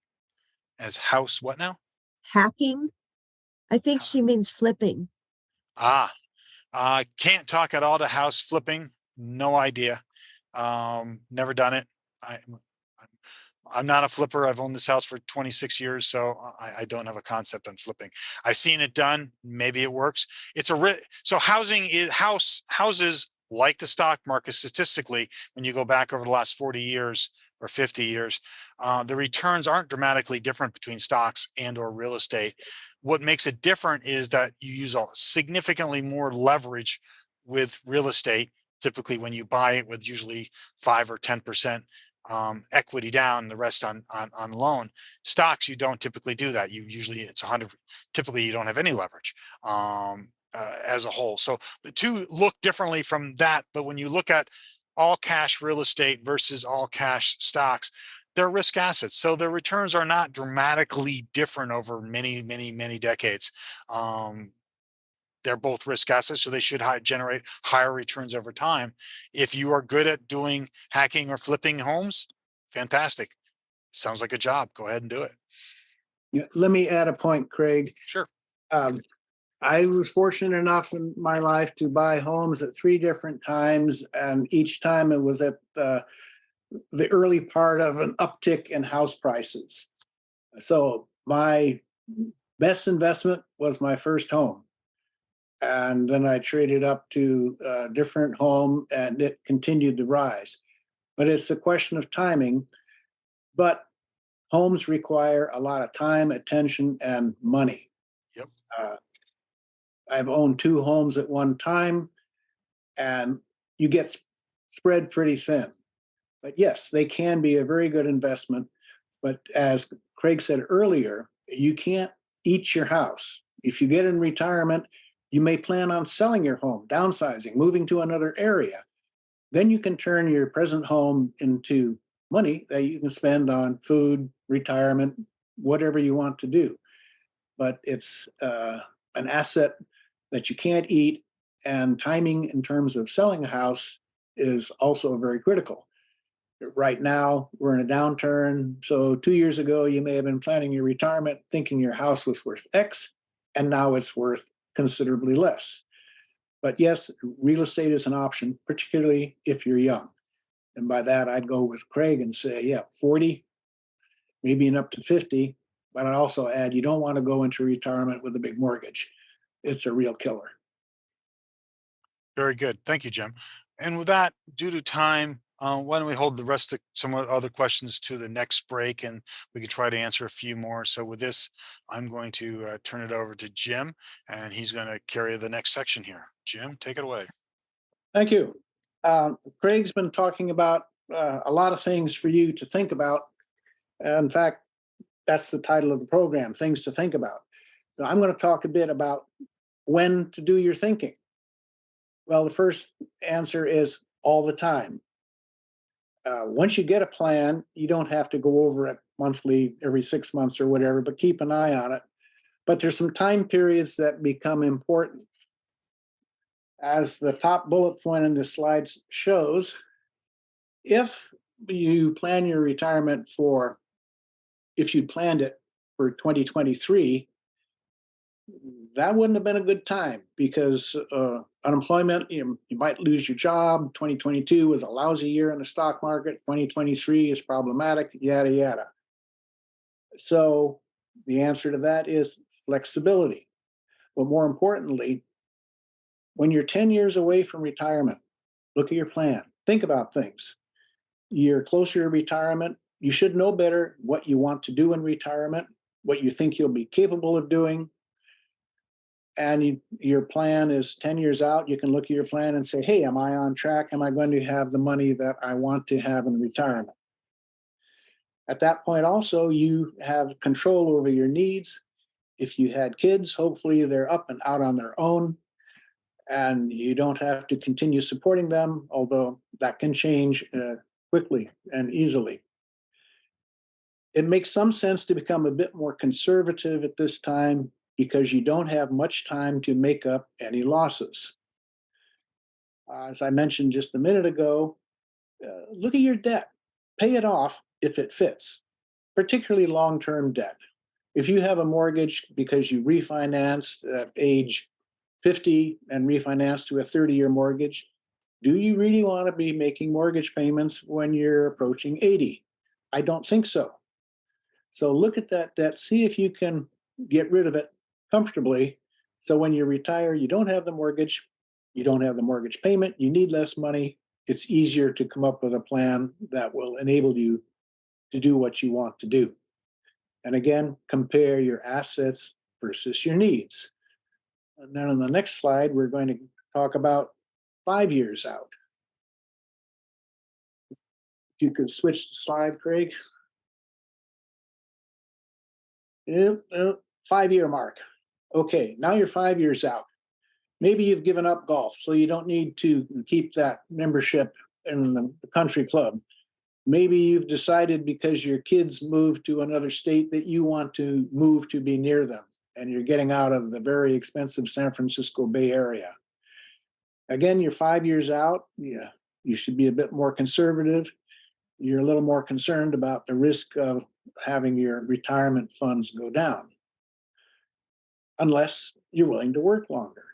As house, what now? Hacking? I think she means flipping. Ah, I can't talk at all to house flipping. No idea. Um, never done it. I, I'm- not a flipper. I've owned this house for 26 years, so I, I don't have a concept on flipping. I've seen it done. Maybe it works. It's a so housing is house houses like the stock market statistically. When you go back over the last 40 years or 50 years, uh, the returns aren't dramatically different between stocks and or real estate. What makes it different is that you use a significantly more leverage with real estate. Typically, when you buy it with usually five or ten percent um, equity down, the rest on on on loan. Stocks, you don't typically do that. You usually it's hundred. Typically, you don't have any leverage um, uh, as a whole. So the two look differently from that. But when you look at all cash real estate versus all cash stocks, they're risk assets. So their returns are not dramatically different over many, many, many decades. Um, they're both risk assets, so they should hi- generate higher returns over time. If you are good at doing hacking or flipping homes, fantastic. Sounds like a job. Go ahead and do it. Yeah, let me add a point, Craig. Sure. Um, I was fortunate enough in my life to buy homes at three different times, and each time it was at the the early part of an uptick in house prices. So my best investment was my first home. And then I traded up to a different home and it continued to rise. But it's a question of timing. But homes require a lot of time, attention, and money. Yep. Uh, I've owned two homes at one time, and you get s- spread pretty thin. But yes, they can be a very good investment. But as Craig said earlier, you can't eat your house. If you get in retirement, you may plan on selling your home, downsizing, moving to another area. Then you can turn your present home into money that you can spend on food, retirement, whatever you want to do. But it's uh, an asset that you can't eat, and timing in terms of selling a house is also very critical. Right now, we're in a downturn. So, two years ago, you may have been planning your retirement thinking your house was worth X, and now it's worth considerably less. But yes, real estate is an option, particularly if you're young. And by that, I'd go with Craig and say, yeah, 40, maybe and up to 50. But I'd also add, you don't want to go into retirement with a big mortgage. It's a real killer. Very good. Thank you, Jim. And with that, due to time, uh, why don't we hold the rest of some other questions to the next break and we can try to answer a few more. So with this, I'm going to uh, turn it over to Jim and he's going to carry the next section here. Jim, take it away. Thank you. Um, Craig's been talking about uh, a lot of things for you to think about. In fact, that's the title of the program, Things to Think About. Now, I'm going to talk a bit about when to do your thinking. Well, the first answer is all the time. Uh, once you get a plan, you don't have to go over it monthly, every six months or whatever, but keep an eye on it. But there's some time periods that become important. As the top bullet point in this slide shows, if you plan your retirement for, if you planned it for 2023, that wouldn't have been a good time because uh, unemployment, you, you might lose your job. 2022 was a lousy year in the stock market. 2023 is problematic, yada, yada. So the answer to that is flexibility. But more importantly, when you're 10 years away from retirement, look at your plan. Think about things. You're closer to retirement. You should know better what you want to do in retirement, what you think you'll be capable of doing, and you, your plan is 10 years out, you can look at your plan and say, hey, am I on track? Am I going to have the money that I want to have in retirement? At that point, also, you have control over your needs. If you had kids, hopefully they're up and out on their own and you don't have to continue supporting them, although that can change uh, quickly and easily. It makes some sense to become a bit more conservative at this time because you don't have much time to make up any losses. Uh, as I mentioned just a minute ago, uh, look at your debt. Pay it off if it fits, particularly long-term debt. If you have a mortgage because you refinanced at age 50 and refinanced to a 30-year mortgage, do you really want to be making mortgage payments when you're approaching 80? I don't think so. So look at that debt, see if you can get rid of it comfortably. So when you retire, you don't have the mortgage, you don't have the mortgage payment, you need less money. It's easier to come up with a plan that will enable you to do what you want to do. And again, compare your assets versus your needs. And then on the next slide, we're going to talk about five years out. If you could switch the slide, Craig. Yeah, uh, five-year mark. Okay, now you're five years out. Maybe you've given up golf, so you don't need to keep that membership in the country club. Maybe you've decided because your kids moved to another state that you want to move to be near them and you're getting out of the very expensive San Francisco Bay Area. Again, you're five years out. Yeah, you should be a bit more conservative. You're a little more concerned about the risk of having your retirement funds go down. Unless you're willing to work longer.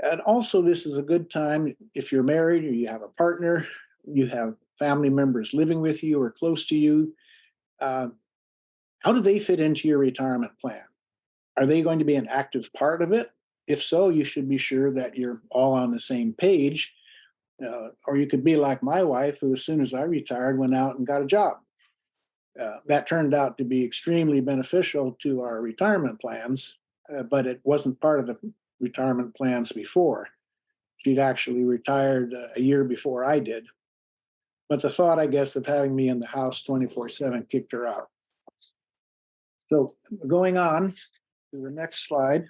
And also, this is a good time if you're married or you have a partner, you have family members living with you or close to you. Uh, how do they fit into your retirement plan? Are they going to be an active part of it? If so, you should be sure that you're all on the same page. Uh, or you could be like my wife, who as soon as I retired, went out and got a job. Uh, that turned out to be extremely beneficial to our retirement plans, uh, but it wasn't part of the retirement plans before. She'd actually retired uh, a year before I did. But the thought, I guess, of having me in the house twenty-four seven kicked her out. So going on to the next slide.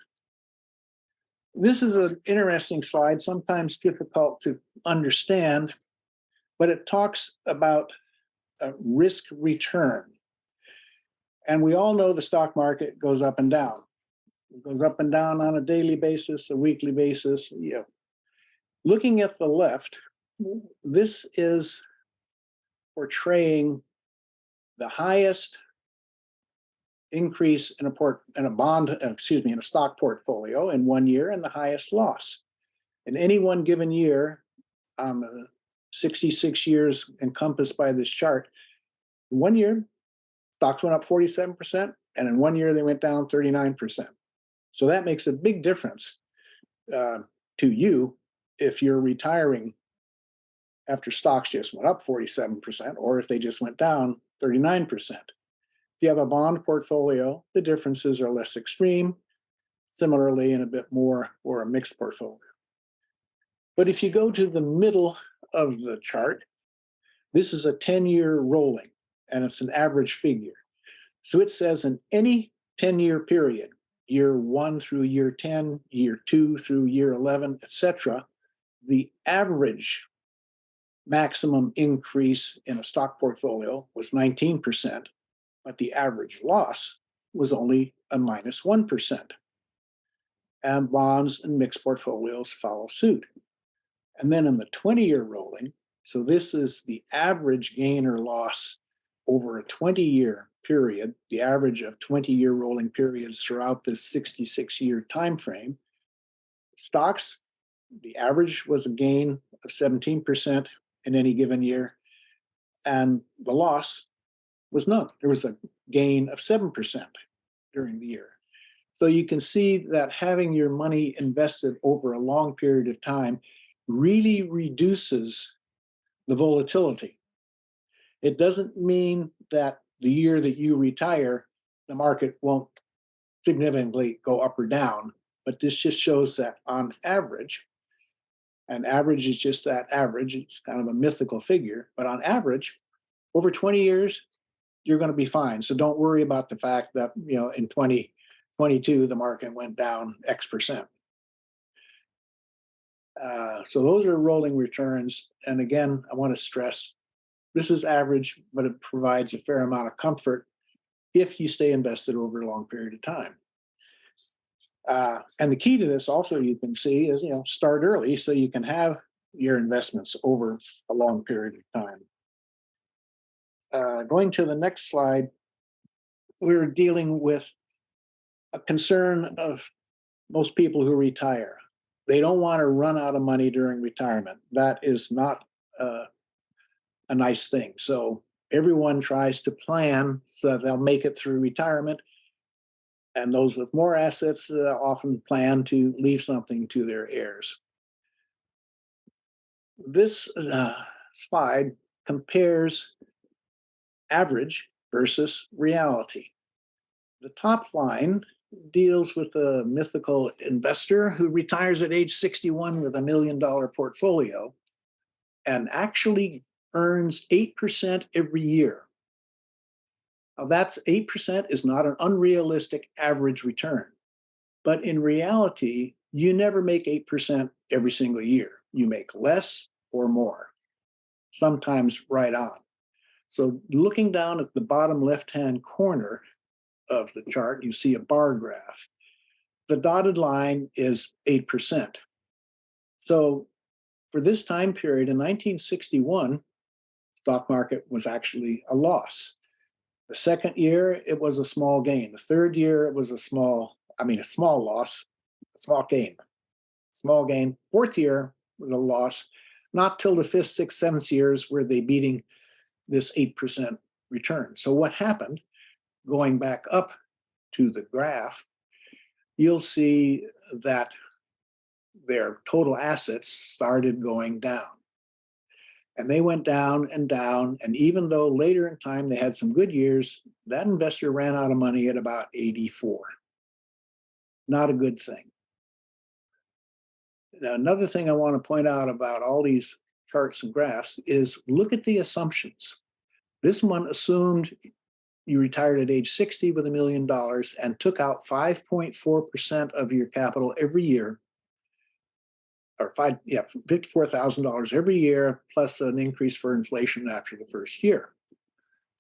This is an interesting slide, sometimes difficult to understand, but it talks about a risk return. And we all know the stock market goes up and down. It goes up and down on a daily basis, a weekly basis, Yeah. Looking at the left, this is portraying the highest increase in a port, in a bond, uh, excuse me, in a stock portfolio in one year and the highest loss. In any one given year, on the sixty-six years encompassed by this chart, in one year, stocks went up forty-seven percent, and in one year they went down thirty-nine percent. So that makes a big difference uh, to you if you're retiring after stocks just went up forty-seven percent, or if they just went down thirty-nine percent. If you have a bond portfolio, the differences are less extreme. Similarly, and a bit more or a mixed portfolio. But if you go to the middle of the chart, this is a ten-year rolling, and it's an average figure. So it says in any ten-year period, year one through year ten, year two through year eleven, etc., the average maximum increase in a stock portfolio was nineteen percent, but the average loss was only a minus minus minus minus minus one percent. And bonds and mixed portfolios follow suit. And then in the twenty-year rolling, so this is the average gain or loss over a twenty-year period, the average of twenty-year rolling periods throughout this sixty-six-year time frame. Stocks, the average was a gain of seventeen percent in any given year. And the loss was none. There was a gain of seven percent during the year. So you can see that having your money invested over a long period of time really reduces the volatility. It doesn't mean that the year that you retire, the market won't significantly go up or down, but this just shows that on average, and average is just that average, it's kind of a mythical figure, but on average, over 20 years, you're going to be fine. So don't worry about the fact that, you know, in 2022, the market went down X percent. Uh, so those are rolling returns. And again, I want to stress, this is average, but it provides a fair amount of comfort if you stay invested over a long period of time. Uh, and the key to this also you can see is, you know, start early so you can have your investments over a long period of time. Uh, going to the next slide, we're dealing with a concern of most people who retire. They don't want to run out of money during retirement. That is not uh, a nice thing. So everyone tries to plan so that they'll make it through retirement. And those with more assets uh, often plan to leave something to their heirs. This uh, slide compares average versus reality. The top line deals with a mythical investor who retires at age sixty-one with a million dollar portfolio and actually earns eight percent every year. Now, that's eight percent is not an unrealistic average return. But in reality, you never make eight percent every single year. You make less or more, sometimes right on. So looking down at the bottom left-hand corner of the chart, you see a bar graph. The dotted line is eight percent. So for this time period in nineteen sixty-one, stock market was actually a loss. The second year, it was a small gain. The third year, it was a small, I mean, a small loss, a small gain. Small gain. Fourth year was a loss. Not till the fifth, sixth, seventh years were they beating this eight percent return. So what happened? Going back up to the graph, you'll see that their total assets started going down. And they went down and down. And even though later in time they had some good years, that investor ran out of money at about 84. Not a good thing. Now, another thing I want to point out about all these charts and graphs is look at the assumptions. This one assumed you retired at age 60 with a million dollars and took out 5.4% of your capital every year or five, yeah, fifty-four thousand dollars every year, plus an increase for inflation after the first year.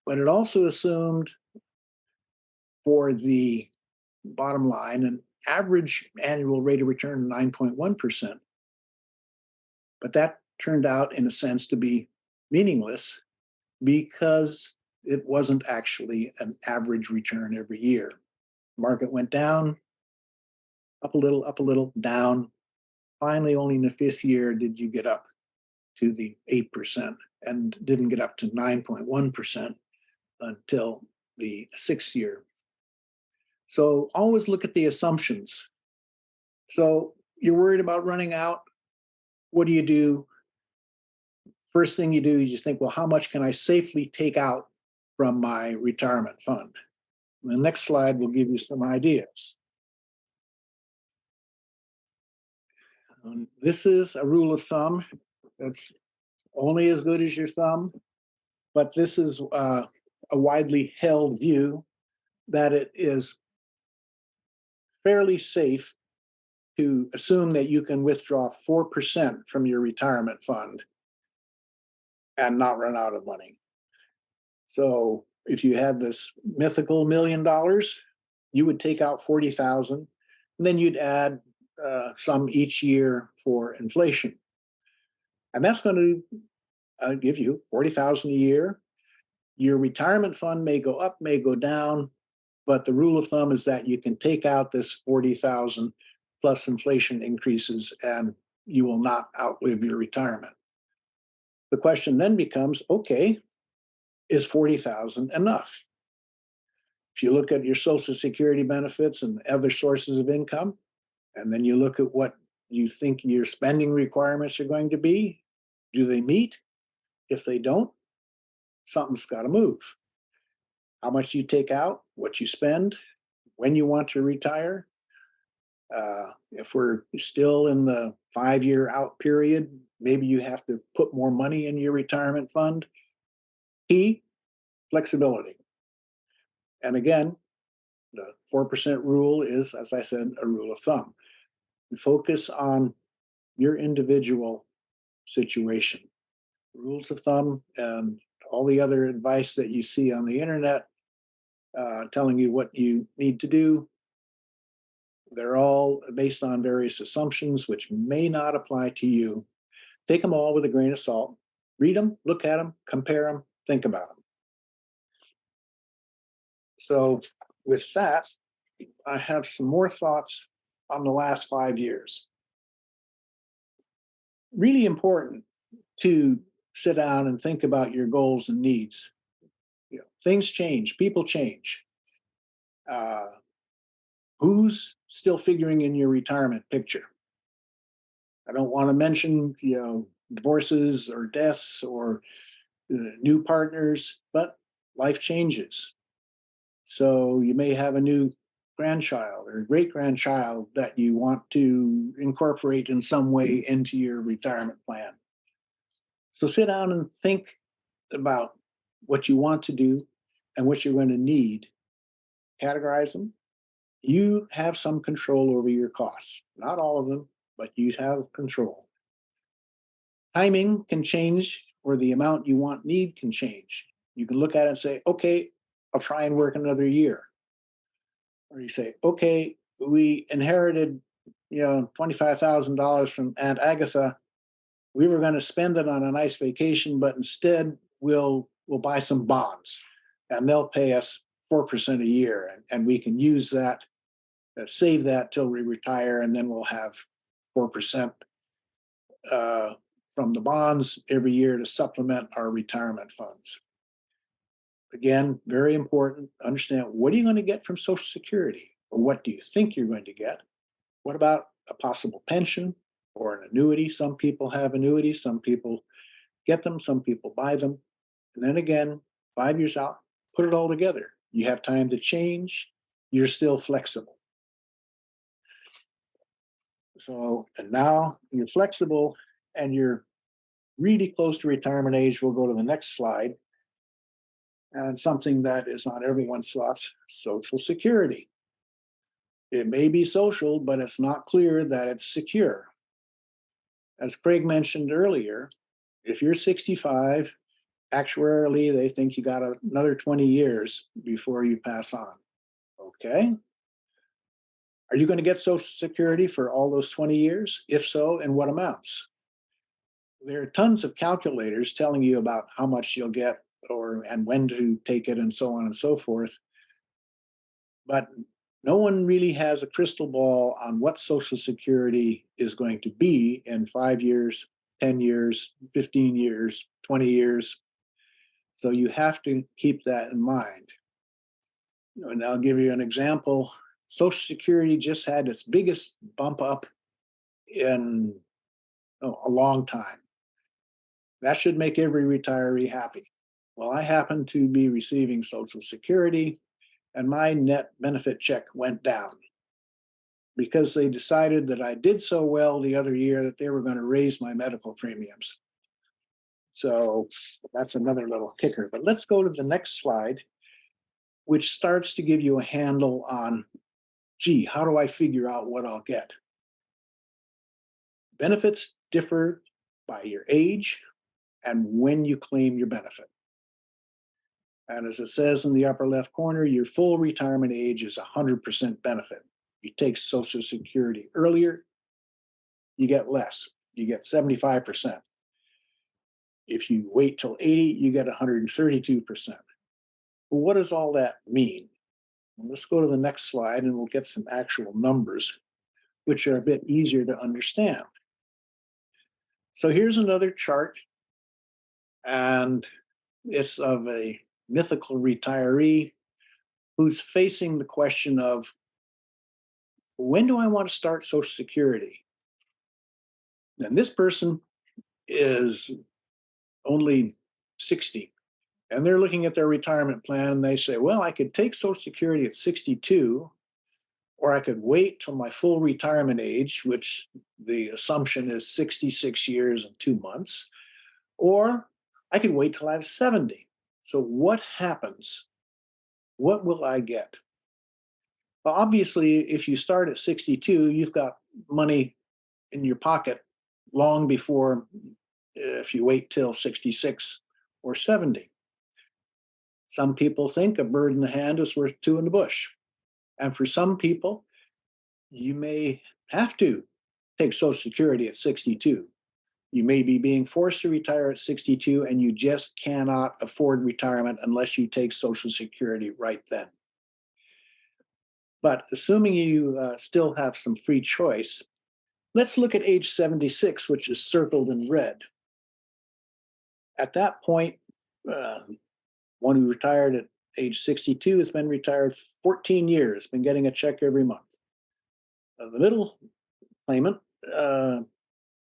But it also assumed for the bottom line, an average annual rate of return of nine point one percent. But that turned out, in a sense, to be meaningless because it wasn't actually an average return every year. Market went down, up a little, up a little, down, finally only in the fifth year did you get up to the 8% and didn't get up to 9.1% until the sixth year. So always look at the assumptions. So you're worried about running out. What do you do? First thing you do is you think, well, how much can I safely take out from my retirement fund? The next slide will give you some ideas. Um, This is a rule of thumb. It's only as good as your thumb. But this is uh, a widely held view that it is fairly safe to assume that you can withdraw four percent from your retirement fund and not run out of money. So if you had this mythical million dollars, you would take out forty thousand, and then you'd add uh, some each year for inflation. And that's going to uh, give you 40,000 a year. Your retirement fund may go up, may go down, but the rule of thumb is that you can take out this 40,000 plus inflation increases and you will not outlive your retirement. The question then becomes, okay, is 40,000 enough? If you look at your social security benefits and other sources of income, and then you look at what you think your spending requirements are going to be. Do they meet? If they don't, something's got to move. How much you take out, what you spend, when you want to retire. Uh, if we're still in the five-year out period, maybe you have to put more money in your retirement fund. Key, flexibility. And again, the four percent rule is, as I said, a rule of thumb. Focus on your individual situation. Rules of thumb and all the other advice that you see on the internet uh, telling you what you need to do. They're all based on various assumptions which may not apply to you. Take them all with a grain of salt. Read them, look at them, compare them, think about them. So with that, I have some more thoughts on the last five years. Really important to sit down and think about your goals and needs. You know, things change, people change. Uh, who's still figuring in your retirement picture? I don't want to mention, you know, divorces or deaths or uh, new partners, but life changes. So you may have a new grandchild or great grandchild that you want to incorporate in some way mm. into your retirement plan. So sit down and think about what you want to do and what you're going to need. Categorize them. You have some control over your costs, not all of them, but you have control. Timing can change or the amount you want need can change. You can look at it and say, okay, I'll try and work another year. Or you say, okay, we inherited, you know, twenty-five thousand dollars from Aunt Agatha. We were gonna spend it on a nice vacation, but instead we'll, we'll buy some bonds. And they'll pay us four percent a year and, and we can use that, uh, save that till we retire and then we'll have four percent uh, from the bonds every year to supplement our retirement funds. Again, very important, understand what are you going to get from Social Security? Or what do you think you're going to get? What about a possible pension or an annuity? Some people have annuities, some people get them, some people buy them. And then again, five years out, put it all together. You have time to change, you're still flexible. So, and now you're flexible and you're really close to retirement age. We'll go to the next slide. And something that is on everyone's thoughts, social security. It may be social, but it's not clear that it's secure. As Craig mentioned earlier, if you're sixty-five, actuarially, they think you got another twenty years before you pass on. Okay? Are you going to get social security for all those twenty years? If so, in what amounts? There are tons of calculators telling you about how much you'll get or and when to take it and so on and so forth. But no one really has a crystal ball on what social security is going to be in five years, 10 years, 15 years, 20 years. So you have to keep that in mind. And I'll give you an example. Social Security just had its biggest bump up in oh, a long time. That should make every retiree happy. Well, I happen to be receiving Social Security and my net benefit check went down because they decided that I did so well the other year that they were going to raise my medical premiums. So that's another little kicker. But let's go to the next slide, which starts to give you a handle on, gee, how do I figure out what I'll get? Benefits differ by your age and when you claim your benefit. And as it says in the upper left corner, your full retirement age is 100% benefit. You take Social Security earlier, you get less. You get 75%. If you wait till 80, you get 132%. Well, what does all that mean? Let's go to the next slide and we'll get some actual numbers, which are a bit easier to understand. So here's another chart. And it's of a mythical retiree who's facing the question of when do I want to start Social Security? And this person is only 60 and they're looking at their retirement plan and they say, well, I could take Social Security at 62 or I could wait till my full retirement age, which the assumption is 66 years and two months, or I could wait till I have 70. So what happens? What will I get? Well, obviously, if you start at 62, you've got money in your pocket long before if you wait till 66 or 70. Some people think a bird in the hand is worth two in the bush. And for some people, you may have to take Social Security at 62 you may be being forced to retire at 62 and you just cannot afford retirement unless you take Social Security right then. But assuming you uh, still have some free choice, let's look at age 76, which is circled in red. At that point, uh, one who retired at age 62 has been retired 14 years, been getting a check every month. Uh, the middle claimant uh,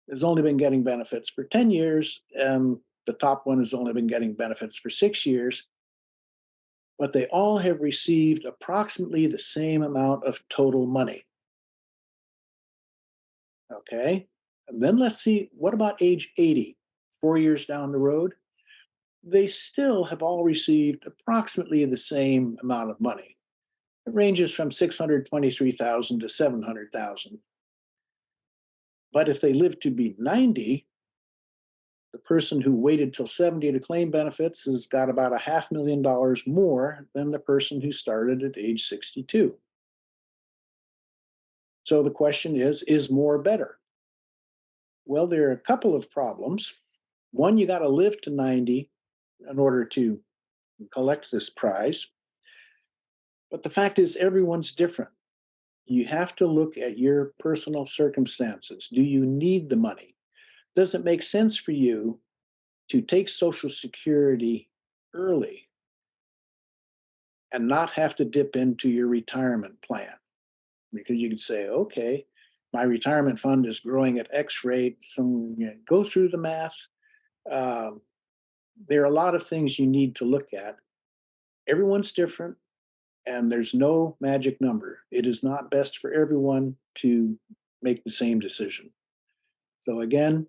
has only been getting benefits for 10 years and the top one has only been getting benefits for six years. but they all have received approximately the same amount of total money. Okay, and then let's see, what about age 80, four years down the road? They still have all received approximately the same amount of money. It ranges from 623,000 to 700,000. But if they live to be 90, the person who waited till 70 to claim benefits has got about a half million dollars more than the person who started at age 62. So the question is, is more better? Well, there are a couple of problems. One, you got to live to 90 in order to collect this prize. But the fact is, everyone's different. You have to look at your personal circumstances. Do you need the money? Does it make sense for you to take Social Security early and not have to dip into your retirement plan? Because you could say, okay, my retirement fund is growing at X rate, so you know, go through the math. Um, there are a lot of things you need to look at. Everyone's different and there's no magic number. It is not best for everyone to make the same decision. So again,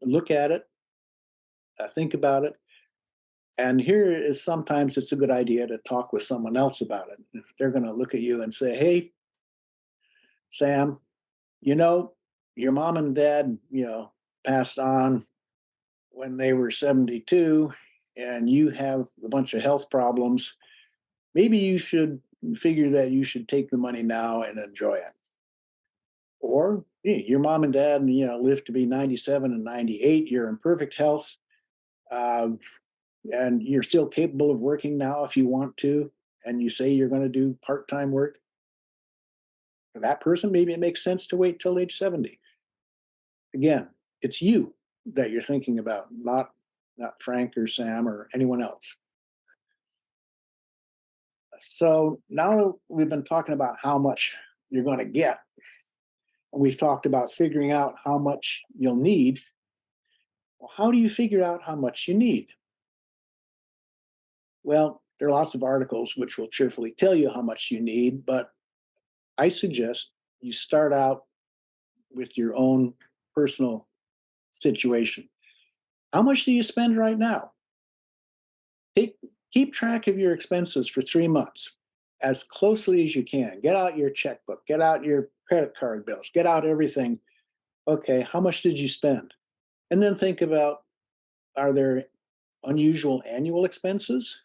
look at it, uh, think about it. And here is sometimes it's a good idea to talk with someone else about it. If they're going to look at you and say, hey, Sam, you know, your mom and dad, you know, passed on when they were 72 and you have a bunch of health problems, maybe you should figure that you should take the money now and enjoy it. Or your mom and dad, you know, live to be 97 and 98, you're in perfect health, um, and you're still capable of working now if you want to, and you say you're going to do part-time work. For that person, maybe it makes sense to wait till age 70. Again, it's you that you're thinking about, not not Frank or Sam or anyone else. So now we've been talking about how much you're going to get. And we've talked about figuring out how much you'll need. Well, how do you figure out how much you need? Well, there are lots of articles which will cheerfully tell you how much you need, but I suggest you start out with your own personal situation. How much do you spend right now? Take, keep track of your expenses for three months as closely as you can. Get out your checkbook, get out your credit card bills, get out everything. Okay, how much did you spend? And then think about, are there unusual annual expenses?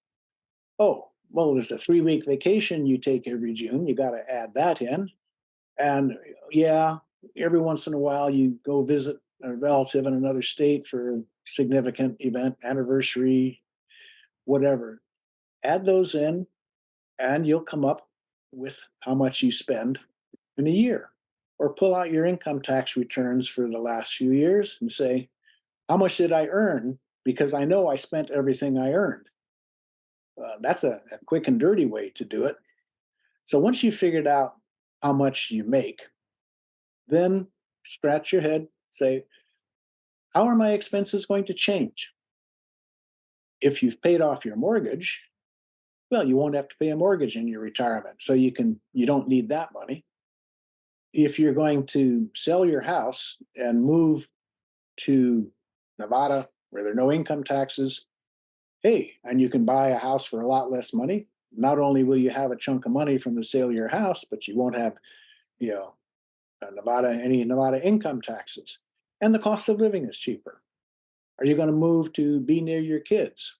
Oh, well, there's a three week vacation you take every June. You got to add that in. And yeah, every once in a while you go visit a relative in another state for a significant event, anniversary, whatever. Add those in and you'll come up with how much you spend in a year. Or pull out your income tax returns for the last few years and say, how much did I earn? Because I know I spent everything I earned. Uh, that's a, a quick and dirty way to do it. So once you figured out how much you make, then scratch your head, say, how are my expenses going to change? If you've paid off your mortgage, well, you won't have to pay a mortgage in your retirement. So you can, you don't need that money. If you're going to sell your house and move to Nevada where there are no income taxes, hey, and you can buy a house for a lot less money. Not only will you have a chunk of money from the sale of your house, but you won't have, you know, Nevada, any Nevada income taxes. And the cost of living is cheaper. Are you going to move to be near your kids?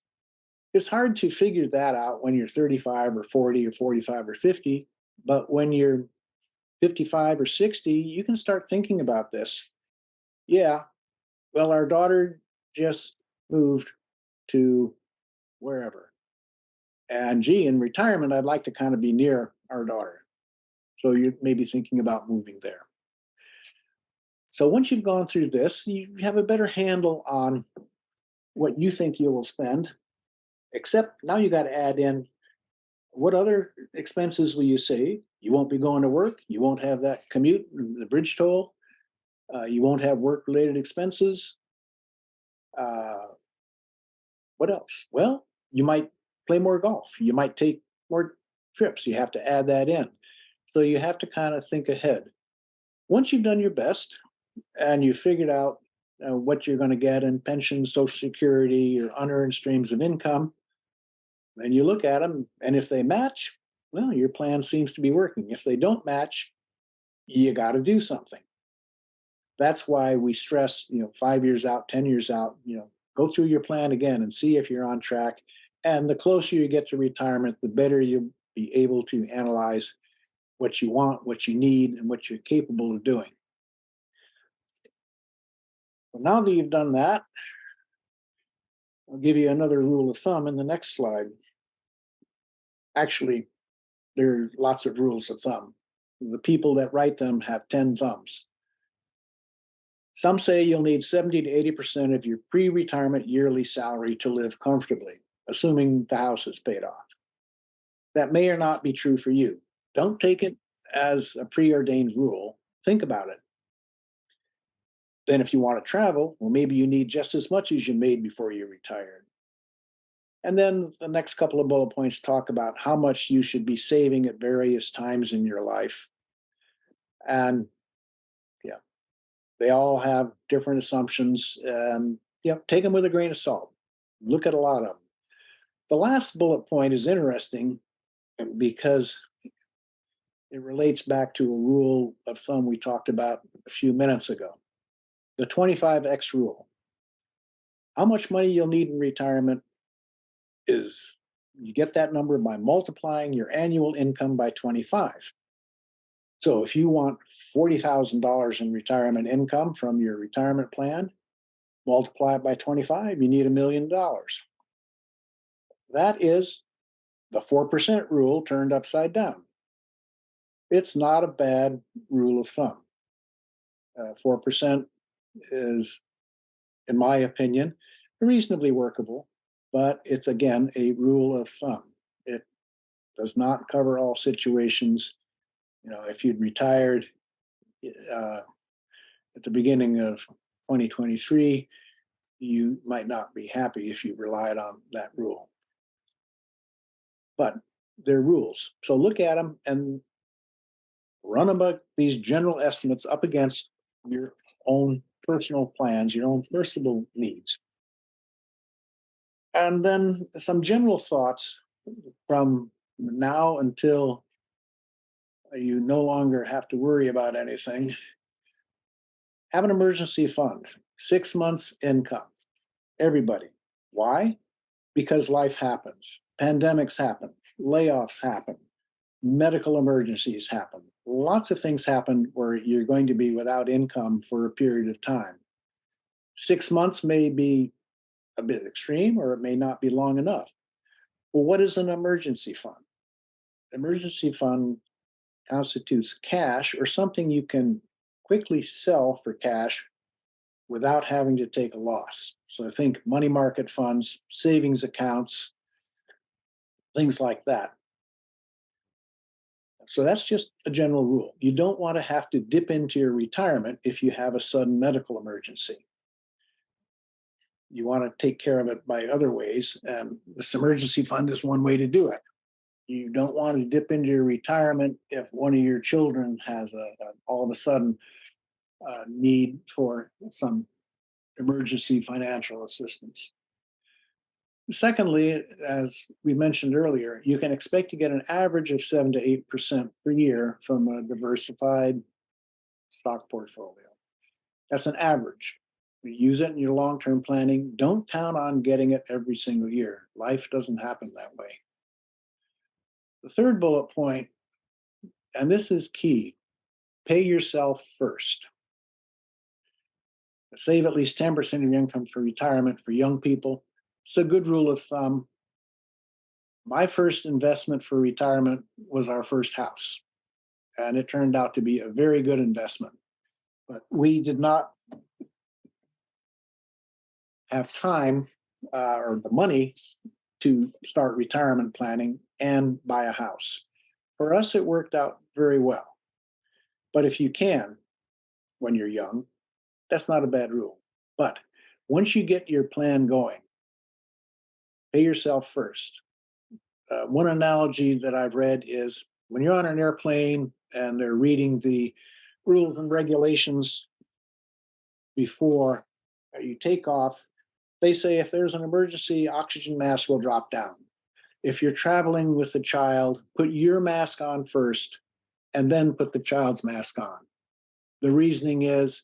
It's hard to figure that out when you're 35 or 40 or 45 or 50, but when you're 55 or 60, you can start thinking about this. Yeah, well, our daughter just moved to wherever. And gee, in retirement, I'd like to kind of be near our daughter. So you may be thinking about moving there. So once you've gone through this, you have a better handle on what you think you will spend, except now you got to add in what other expenses will you save? You won't be going to work. You won't have that commute, the bridge toll. Uh, you won't have work related expenses. Uh, what else? Well, you might play more golf. You might take more trips. You have to add that in. So you have to kind of think ahead. Once you've done your best and you figured out uh, what you're going to get in pensions, social security, your unearned streams of income, then you look at them and if they match, well, your plan seems to be working. If they don't match, you got to do something. That's why we stress, you know, five years out, 10 years out, you know, go through your plan again and see if you're on track. And the closer you get to retirement, the better you'll be able to analyze what you want, what you need, and what you're capable of doing. Well, now that you've done that, I'll give you another rule of thumb in the next slide. Actually, there are lots of rules of thumb. The people that write them have 10 thumbs. Some say you'll need 70 to 80% of your pre-retirement yearly salary to live comfortably, assuming the house is paid off. That may or not be true for you. Don't take it as a preordained rule. Think about it. Then if you want to travel, well, maybe you need just as much as you made before you retired. And then the next couple of bullet points talk about how much you should be saving at various times in your life. And yeah, they all have different assumptions and yeah, take them with a grain of salt. Look at a lot of them. The last bullet point is interesting because it relates back to a rule of thumb we talked about a few minutes ago. The 25X rule. How much money you'll need in retirement is you get that number by multiplying your annual income by 25. So if you want $40,000 in retirement income from your retirement plan, multiply it by 25, you need a million dollars. That is the 4% rule turned upside down. It's not a bad rule of thumb. Uh, 4% is, in my opinion, reasonably workable but it's again a rule of thumb. It does not cover all situations. You know, if you'd retired uh, at the beginning of 2023, you might not be happy if you relied on that rule. But they're rules. So look at them and run about these general estimates up against your own personal plans, your own personal needs. And then some general thoughts from now until you no longer have to worry about anything. Have an emergency fund, six months income, everybody. Why? Because life happens. Pandemics happen, layoffs happen, medical emergencies happen. Lots of things happen where you're going to be without income for a period of time. Six months may be a bit extreme or it may not be long enough. Well, what is an emergency fund? Emergency fund constitutes cash or something you can quickly sell for cash without having to take a loss. So I think money market funds, savings accounts, things like that. So that's just a general rule. You don't want to have to dip into your retirement if you have a sudden medical emergency you want to take care of it by other ways. And this emergency fund is one way to do it. You don't want to dip into your retirement if one of your children has a, a all of a sudden uh, need for some emergency financial assistance. Secondly, as we mentioned earlier, you can expect to get an average of seven to eight percent per year from a diversified stock portfolio. That's an average use it in your long-term planning. Don't count on getting it every single year. Life doesn't happen that way. The third bullet point, and this is key, pay yourself first. Save at least 10% of your income for retirement for young people. It's a good rule of thumb. My first investment for retirement was our first house, and it turned out to be a very good investment. But we did not have time uh, or the money to start retirement planning and buy a house. For us, it worked out very well. But if you can, when you're young, that's not a bad rule. But once you get your plan going, pay yourself first. uh, one analogy that I've read is when you're on an airplane and they're reading the rules and regulations before you take off, they say if there's an emergency, oxygen mask will drop down. If you're traveling with a child, put your mask on first and then put the child's mask on. The reasoning is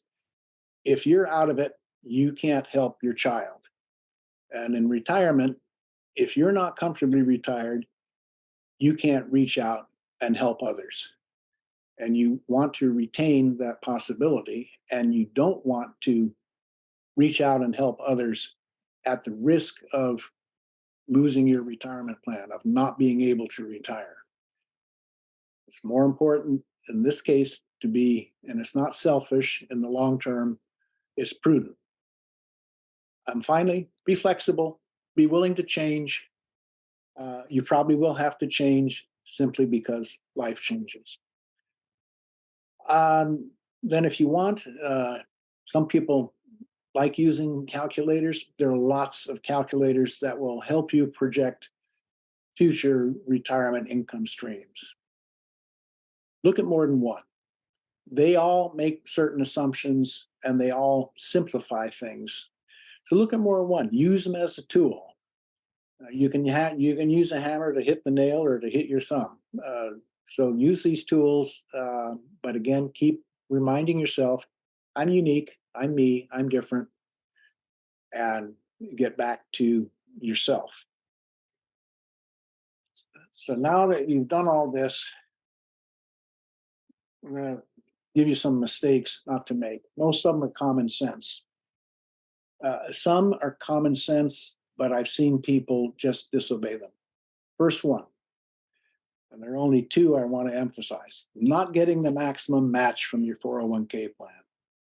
if you're out of it, you can't help your child. And in retirement, if you're not comfortably retired, you can't reach out and help others. And you want to retain that possibility and you don't want to reach out and help others at the risk of losing your retirement plan, of not being able to retire. It's more important in this case to be, and it's not selfish in the long term, it's prudent. And finally, be flexible, be willing to change. Uh, you probably will have to change simply because life changes. Um, then if you want, uh, some people like using calculators. There are lots of calculators that will help you project future retirement income streams. Look at more than one. They all make certain assumptions and they all simplify things. So look at more one, use them as a tool. Uh, you can you can use a hammer to hit the nail or to hit your thumb. Uh, so use these tools, uh, but again, keep reminding yourself, I'm unique, I'm me, I'm different, and get back to yourself. So now that you've done all this, I'm gonna give you some mistakes not to make. Most of them are common sense. Uh, some are common sense, but I've seen people just disobey them. First one, and there are only two I want to emphasize, not getting the maximum match from your 401k plan.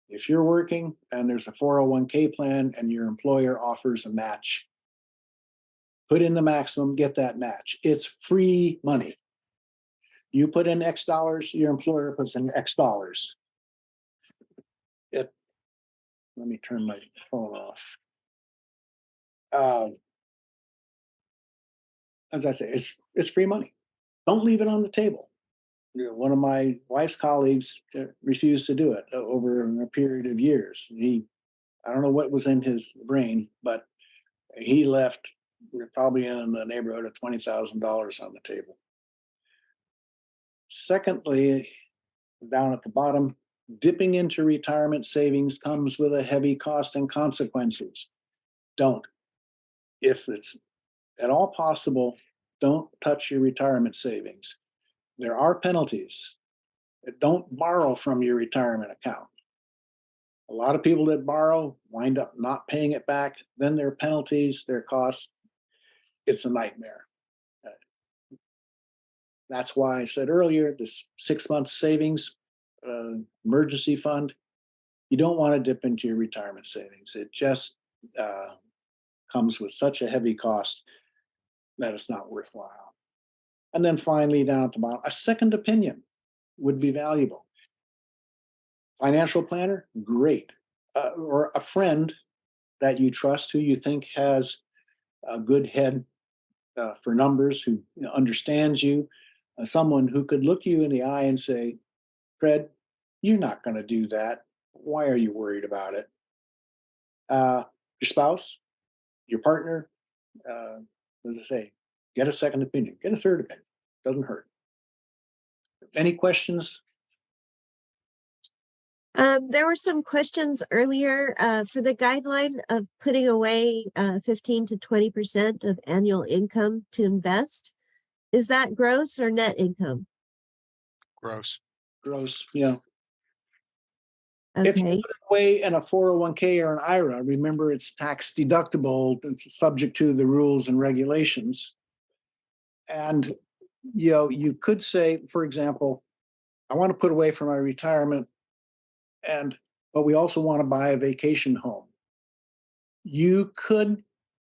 If you're working and there's a 401k plan and your employer offers a match, put in the maximum, get that match. It's free money. You put in X dollars, your employer puts in X dollars. It, let me turn my phone off. Um, As I say, it's, it's free money. Don't leave it on the table. You know, one of my wife's colleagues uh, refused to do it over a period of years. He, I don't know what was in his brain, but he left, probably in the neighborhood of twenty thousand dollars on the table. Secondly, down at the bottom, dipping into retirement savings comes with a heavy cost and consequences. Don't. If it's at all possible, don't touch your retirement savings. There are penalties. Don't borrow from your retirement account. A lot of people that borrow wind up not paying it back, then there are penalties, there are costs. It's a nightmare. Uh, That's why I said earlier, this six month savings uh, emergency fund, you don't want to dip into your retirement savings. It just uh, comes with such a heavy cost that it's not worthwhile. And then finally, down at the bottom, a second opinion would be valuable. Financial planner, great. Uh, or a friend that you trust who you think has a good head uh, for numbers, who understands you, uh, someone who could look you in the eye and say, Fred, you're not going to do that. Why are you worried about it? Uh, your spouse, your partner, uh, as I say, get a second opinion, get a third opinion, doesn't hurt. Any questions? Um, there were some questions earlier, uh, for the guideline of putting away, uh, fifteen to twenty percent of annual income to invest. Is that gross or net income? Gross. Gross, yeah. If you Okay, put it away in a four oh one K or an IRA, remember it's tax deductible, it's subject to the rules and regulations. And, you know, you could say, for example, I want to put away for my retirement. And, but we also want to buy a vacation home. You could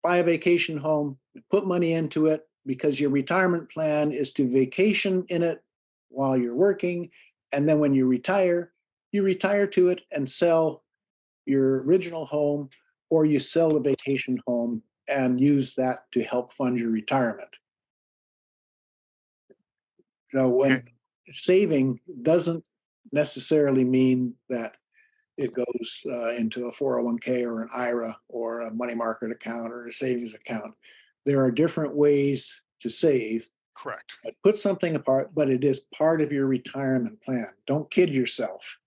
buy a vacation home, put money into it because your retirement plan is to vacation in it while you're working. And then when you retire, you retire to it and sell your original home or you sell the vacation home and use that to help fund your retirement. know, when Okay. saving doesn't necessarily mean that it goes uh, into a 401k or an IRA or a money market account or a savings account. There are different ways to save. Correct. but Put something apart, but it is part of your retirement plan. Don't kid yourself.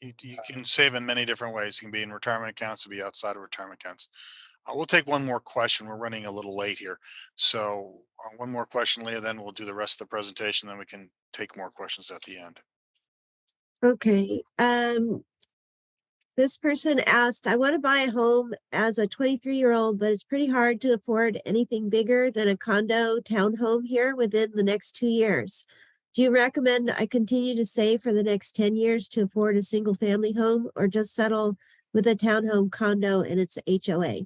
You, you can save in many different ways. It can be in retirement accounts, it can be outside of retirement accounts. Uh, we'll take one more question. We're running a little late here. So uh, one more question, Leah, then we'll do the rest of the presentation, then we can take more questions at the end. Okay, um. This person asked, I want to buy a home as a twenty-three year old, but it's pretty hard to afford anything bigger than a condo townhome here within the next two years. Do you recommend I continue to save for the next ten years to afford a single family home or just settle with a townhome condo and its HOA?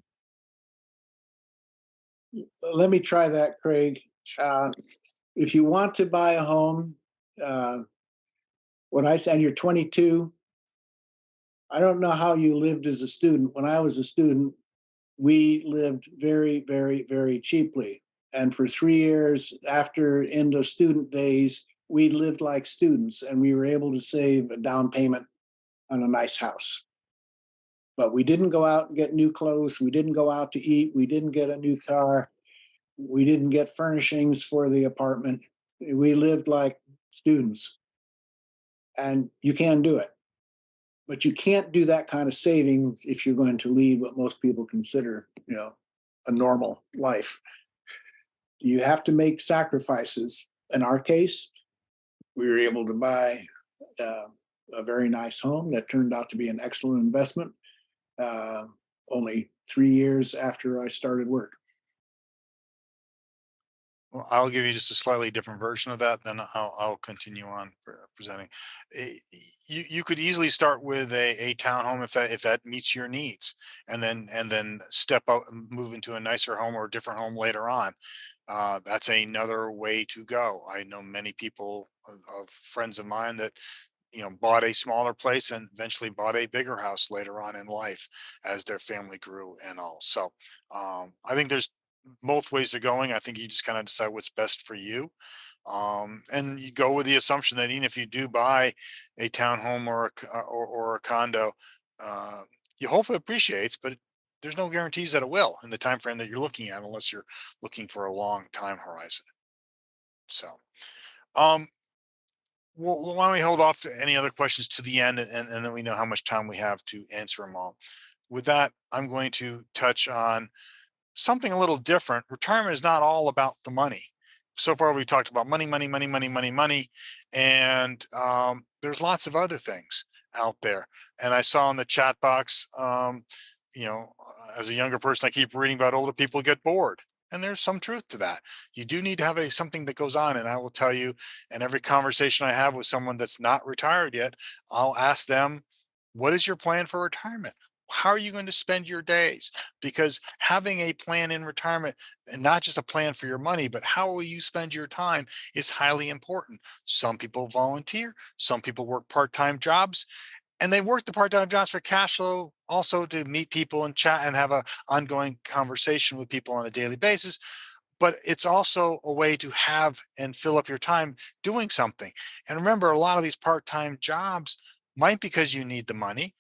Let me try that, Craig. Uh, If you want to buy a home, uh, when I said you're twenty-two, I don't know how you lived as a student. When I was a student, we lived very, very, very cheaply. And for three years after end of student days, we lived like students and we were able to save a down payment on a nice house. But we didn't go out and get new clothes. We didn't go out to eat. We didn't get a new car. We didn't get furnishings for the apartment. We lived like students. And you can do it. But you can't do that kind of savings if you're going to lead what most people consider, you know, a normal life. You have to make sacrifices. In our case, we were able to buy uh, a very nice home that turned out to be an excellent investment. Uh, only three years after I started work. I'll give you just a slightly different version of that, then I'll, I'll continue on presenting. Eh, You, you could easily start with a, a townhome if that, if that meets your needs. And then, and then step out and move into a nicer home or a different home later on. Uh, that's another way to go. I know many people of, of friends of mine that, you know, bought a smaller place and eventually bought a bigger house later on in life as their family grew and all. So, um, I think there's both ways they're going. I think you just kind of decide what's best for you. Um, and you go with the assumption that even if you do buy a townhome or a, uh, or, or a condo, uh, you hope it appreciates, but there's no guarantees that it will in the time frame that you're looking at, unless you're looking for a long time horizon. So, um, well, why don't we hold off to any other questions to the end and, and then we know how much time we have to answer them all. With that, I'm going to touch on something a little different. Retirement is not all about the money. So far, we've talked about money, money, money, money, money, money, and um, there's lots of other things out there. And I saw in the chat box, um, you know, uh, as a younger person, I keep reading about older people get bored. And there's some truth to that. You do need to have a something that goes on. And I will tell you, in every conversation I have with someone that's not retired yet, I'll ask them, what is your plan for retirement? How are you going to spend your days? Because having a plan in retirement and not just a plan for your money, but how will you spend your time is highly important. Some people volunteer, some people work part-time jobs, and they work the part-time jobs for cash flow also to meet people and chat and have an ongoing conversation with people on a daily basis. But it's also a way to have and fill up your time doing something. And remember, a lot of these part-time jobs might because you need the money,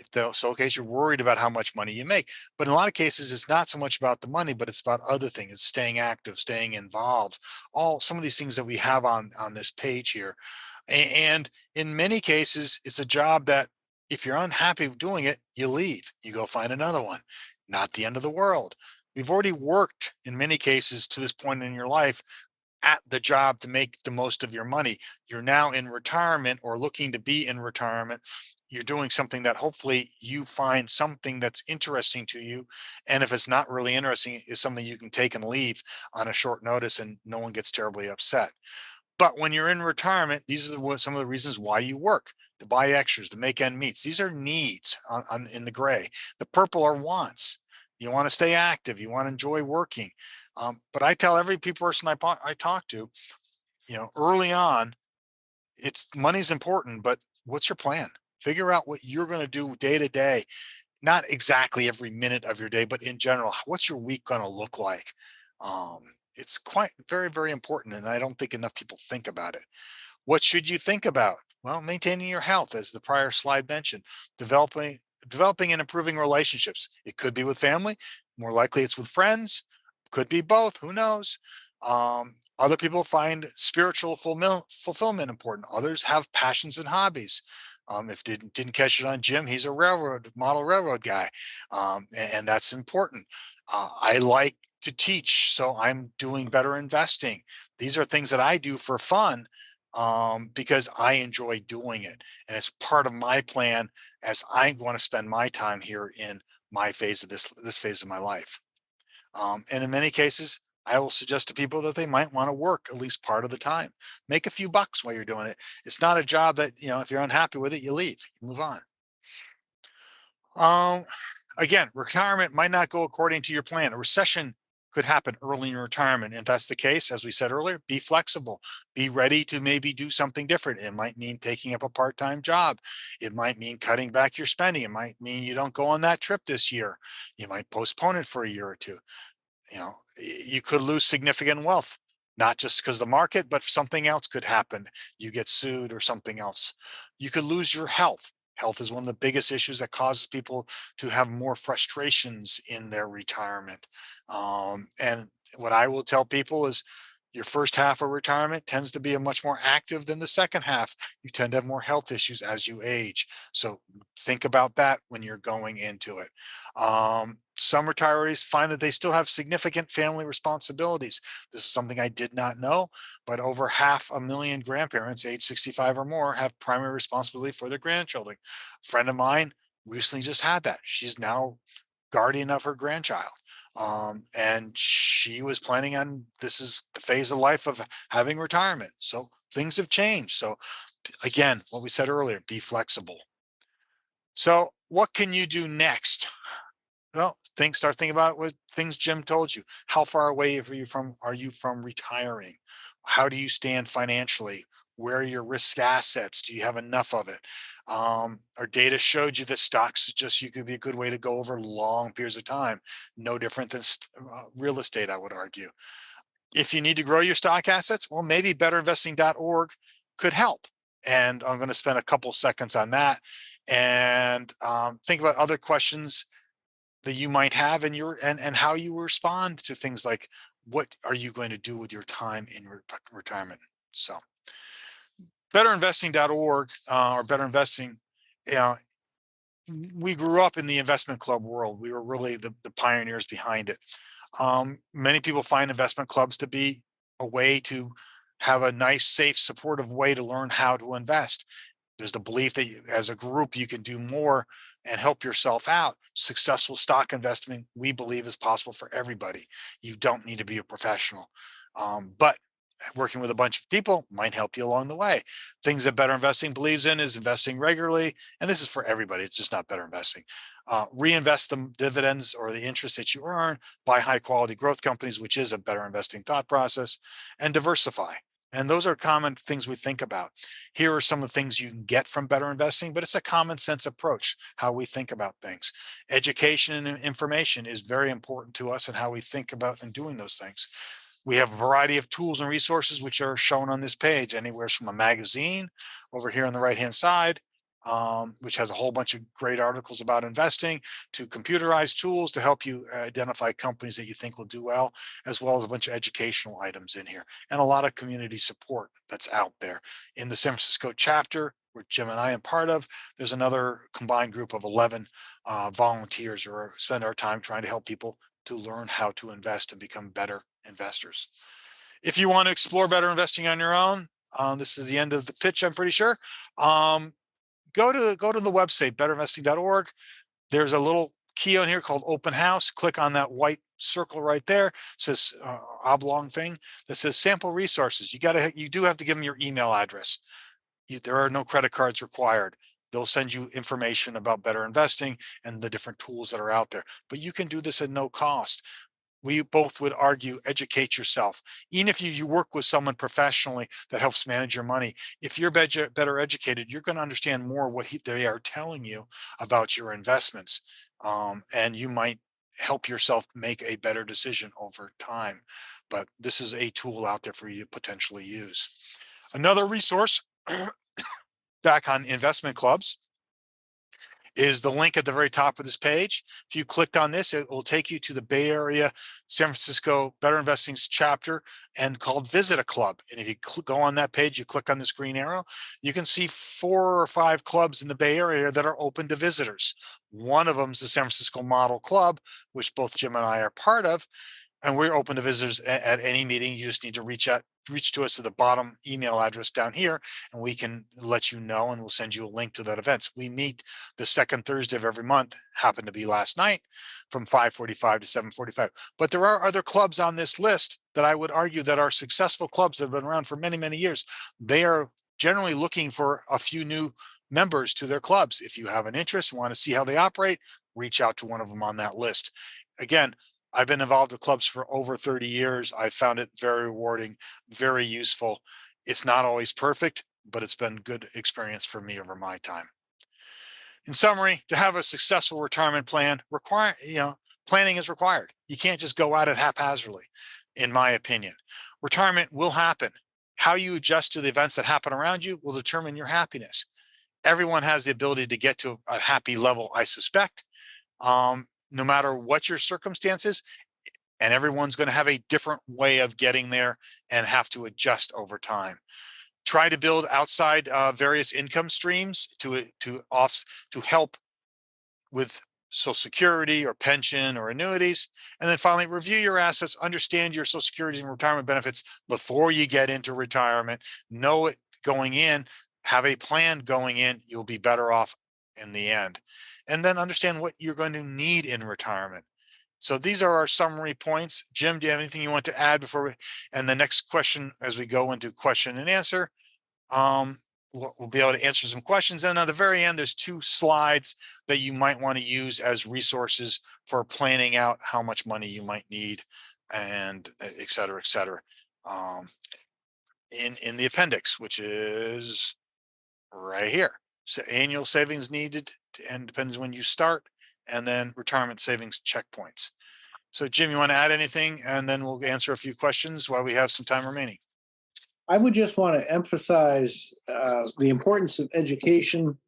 if the case you're worried about how much money you make. But in a lot of cases, it's not so much about the money, but it's about other things. It's staying active, staying involved, all some of these things that we have on on this page here. And in many cases, it's a job that if you're unhappy doing it, you leave, you go find another one. Not the end of the world. We've already worked in many cases to this point in your life at the job to make the most of your money. You're now in retirement or looking to be in retirement you're doing something that hopefully you find something that's interesting to you. And if it's not really interesting, is something you can take and leave on a short notice and no one gets terribly upset. But when you're in retirement, these are some of the reasons why you work, to buy extras, to make end meets. These are needs on, on, in the gray. The purple are wants. You want to stay active. You want to enjoy working. Um, but I tell every person I, I talk to, you know, early on, it's money's important, but what's your plan? Figure out what you're going to do day to day, not exactly every minute of your day, but in general, what's your week going to look like? Um, It's quite very, very important. And I don't think enough people think about it. What should you think about? Well, maintaining your health, as the prior slide mentioned, developing, developing and improving relationships. It could be with family, more likely it's with friends, could be both, who knows? Um, other people find spiritual fulfill, fulfillment important. Others have passions and hobbies. Um, if didn't didn't catch it on Jim, he's a railroad model railroad guy, um, and, and that's important. Uh, I like to teach, so I'm doing better investing. These are things that I do for fun um, because I enjoy doing it, and it's part of my plan as I want to spend my time here in my phase of this this phase of my life. Um, and in many cases, I will suggest to people that they might want to work at least part of the time. Make a few bucks while you're doing it. It's not a job that, you know, if you're unhappy with it, you leave, you move on. Um, again, retirement might not go according to your plan. A recession could happen early in retirement. If that's the case, as we said earlier, be flexible, be ready to maybe do something different. It might mean taking up a part-time job. It might mean cutting back your spending. It might mean you don't go on that trip this year. You might postpone it for a year or two. You know, you could lose significant wealth, not just because the market, but something else could happen. You get sued or something else. You could lose your health. Health is one of the biggest issues that causes people to have more frustrations in their retirement. Um, and what I will tell people is your first half of retirement tends to be a much more active than the second half. You tend to have more health issues as you age. So think about that when you're going into it. Um, some retirees find that they still have significant family responsibilities. This is something I did not know, but over half a million grandparents age 65 or more have primary responsibility for their grandchildren. A friend of mine recently just had that. She's now guardian of her grandchild. Um, and she was planning on this is the phase of life of having retirement. So things have changed. So again, what we said earlier, be flexible. So what can you do next? Well, think, start thinking about what things Jim told you. How far away are you from, are you from retiring? How do you stand financially? Where are your risk assets? Do you have enough of it? Um, our data showed you that stocks just you could be a good way to go over long periods of time. No different than uh, real estate, I would argue. If you need to grow your stock assets, well, maybe betterinvesting.org could help. And I'm going to spend a couple seconds on that and um, think about other questions that you might have and your and and how you respond to things like what are you going to do with your time in re retirement? So betterinvesting.org uh, or better investing know we grew up in the investment club world. We were really the, the pioneers behind it. Um, many people find investment clubs to be a way to have a nice safe supportive way to learn how to invest there's the belief that you, as a group, you can do more and help yourself out. Successful stock investment, we believe is possible for everybody. You don't need to be a professional, um, but working with a bunch of people might help you along the way. Things that Better Investing believes in is investing regularly. And this is for everybody. It's just not Better Investing. Uh, reinvest the dividends or the interest that you earn, buy high quality growth companies, which is a Better Investing thought process, and diversify. And those are common things we think about. Here are some of the things you can get from better investing, but it's a common sense approach, how we think about things. Education and information is very important to us and how we think about and doing those things. We have a variety of tools and resources which are shown on this page, anywhere from a magazine over here on the right hand side um, which has a whole bunch of great articles about investing, to computerized tools to help you identify companies that you think will do well, as well as a bunch of educational items in here, and a lot of community support that's out there. In the San Francisco chapter, where Jim and I am part of, there's another combined group of 11 uh, volunteers who spend our time trying to help people to learn how to invest and become better investors. If you want to explore better investing on your own, um, this is the end of the pitch, I'm pretty sure. Um, go to go to the website betterinvesting.org. There's a little key on here called open house. Click on that white circle right there. It says uh, oblong thing that says sample resources. You got to you do have to give them your email address. You, there are no credit cards required. They'll send you information about better investing and the different tools that are out there. But you can do this at no cost we both would argue educate yourself even if you, you work with someone professionally that helps manage your money if you're better, better educated you're going to understand more what he, they are telling you about your investments um, and you might help yourself make a better decision over time. But this is a tool out there for you to potentially use. Another resource back on investment clubs is the link at the very top of this page. If you clicked on this, it will take you to the Bay Area San Francisco Better Investing's chapter and called Visit a Club. And if you go on that page, you click on this green arrow, you can see four or five clubs in the Bay Area that are open to visitors. One of them is the San Francisco Model Club, which both Jim and I are part of. And we're open to visitors at, at any meeting. You just need to reach out, reach to us at the bottom email address down here, and we can let you know and we'll send you a link to that event. We meet the second Thursday of every month, happened to be last night from 545 to 745. But there are other clubs on this list that I would argue that are successful clubs that have been around for many, many years. They are generally looking for a few new members to their clubs. If you have an interest, want to see how they operate, reach out to one of them on that list. Again, I've been involved with clubs for over 30 years. I found it very rewarding, very useful. It's not always perfect, but it's been good experience for me over my time. In summary, to have a successful retirement plan, require, you know, planning is required. You can't just go at it haphazardly, in my opinion. Retirement will happen. How you adjust to the events that happen around you will determine your happiness. Everyone has the ability to get to a happy level, I suspect. Um, no matter what your circumstances, and everyone's going to have a different way of getting there and have to adjust over time. Try to build outside uh, various income streams to to off to help with social security or pension or annuities. And then finally, review your assets, understand your social security and retirement benefits before you get into retirement. Know it going in, have a plan going in, you'll be better off in the end. And then understand what you're going to need in retirement. So these are our summary points. Jim, do you have anything you want to add before we, and the next question as we go into question and answer? Um, we'll, we'll be able to answer some questions. And at the very end, there's two slides that you might want to use as resources for planning out how much money you might need and et cetera, et cetera. Um, in, in the appendix, which is right here. So annual savings needed and depends when you start and then retirement savings checkpoints. So Jim, you want to add anything? And then we'll answer a few questions while we have some time remaining. I would just want to emphasize uh, the importance of education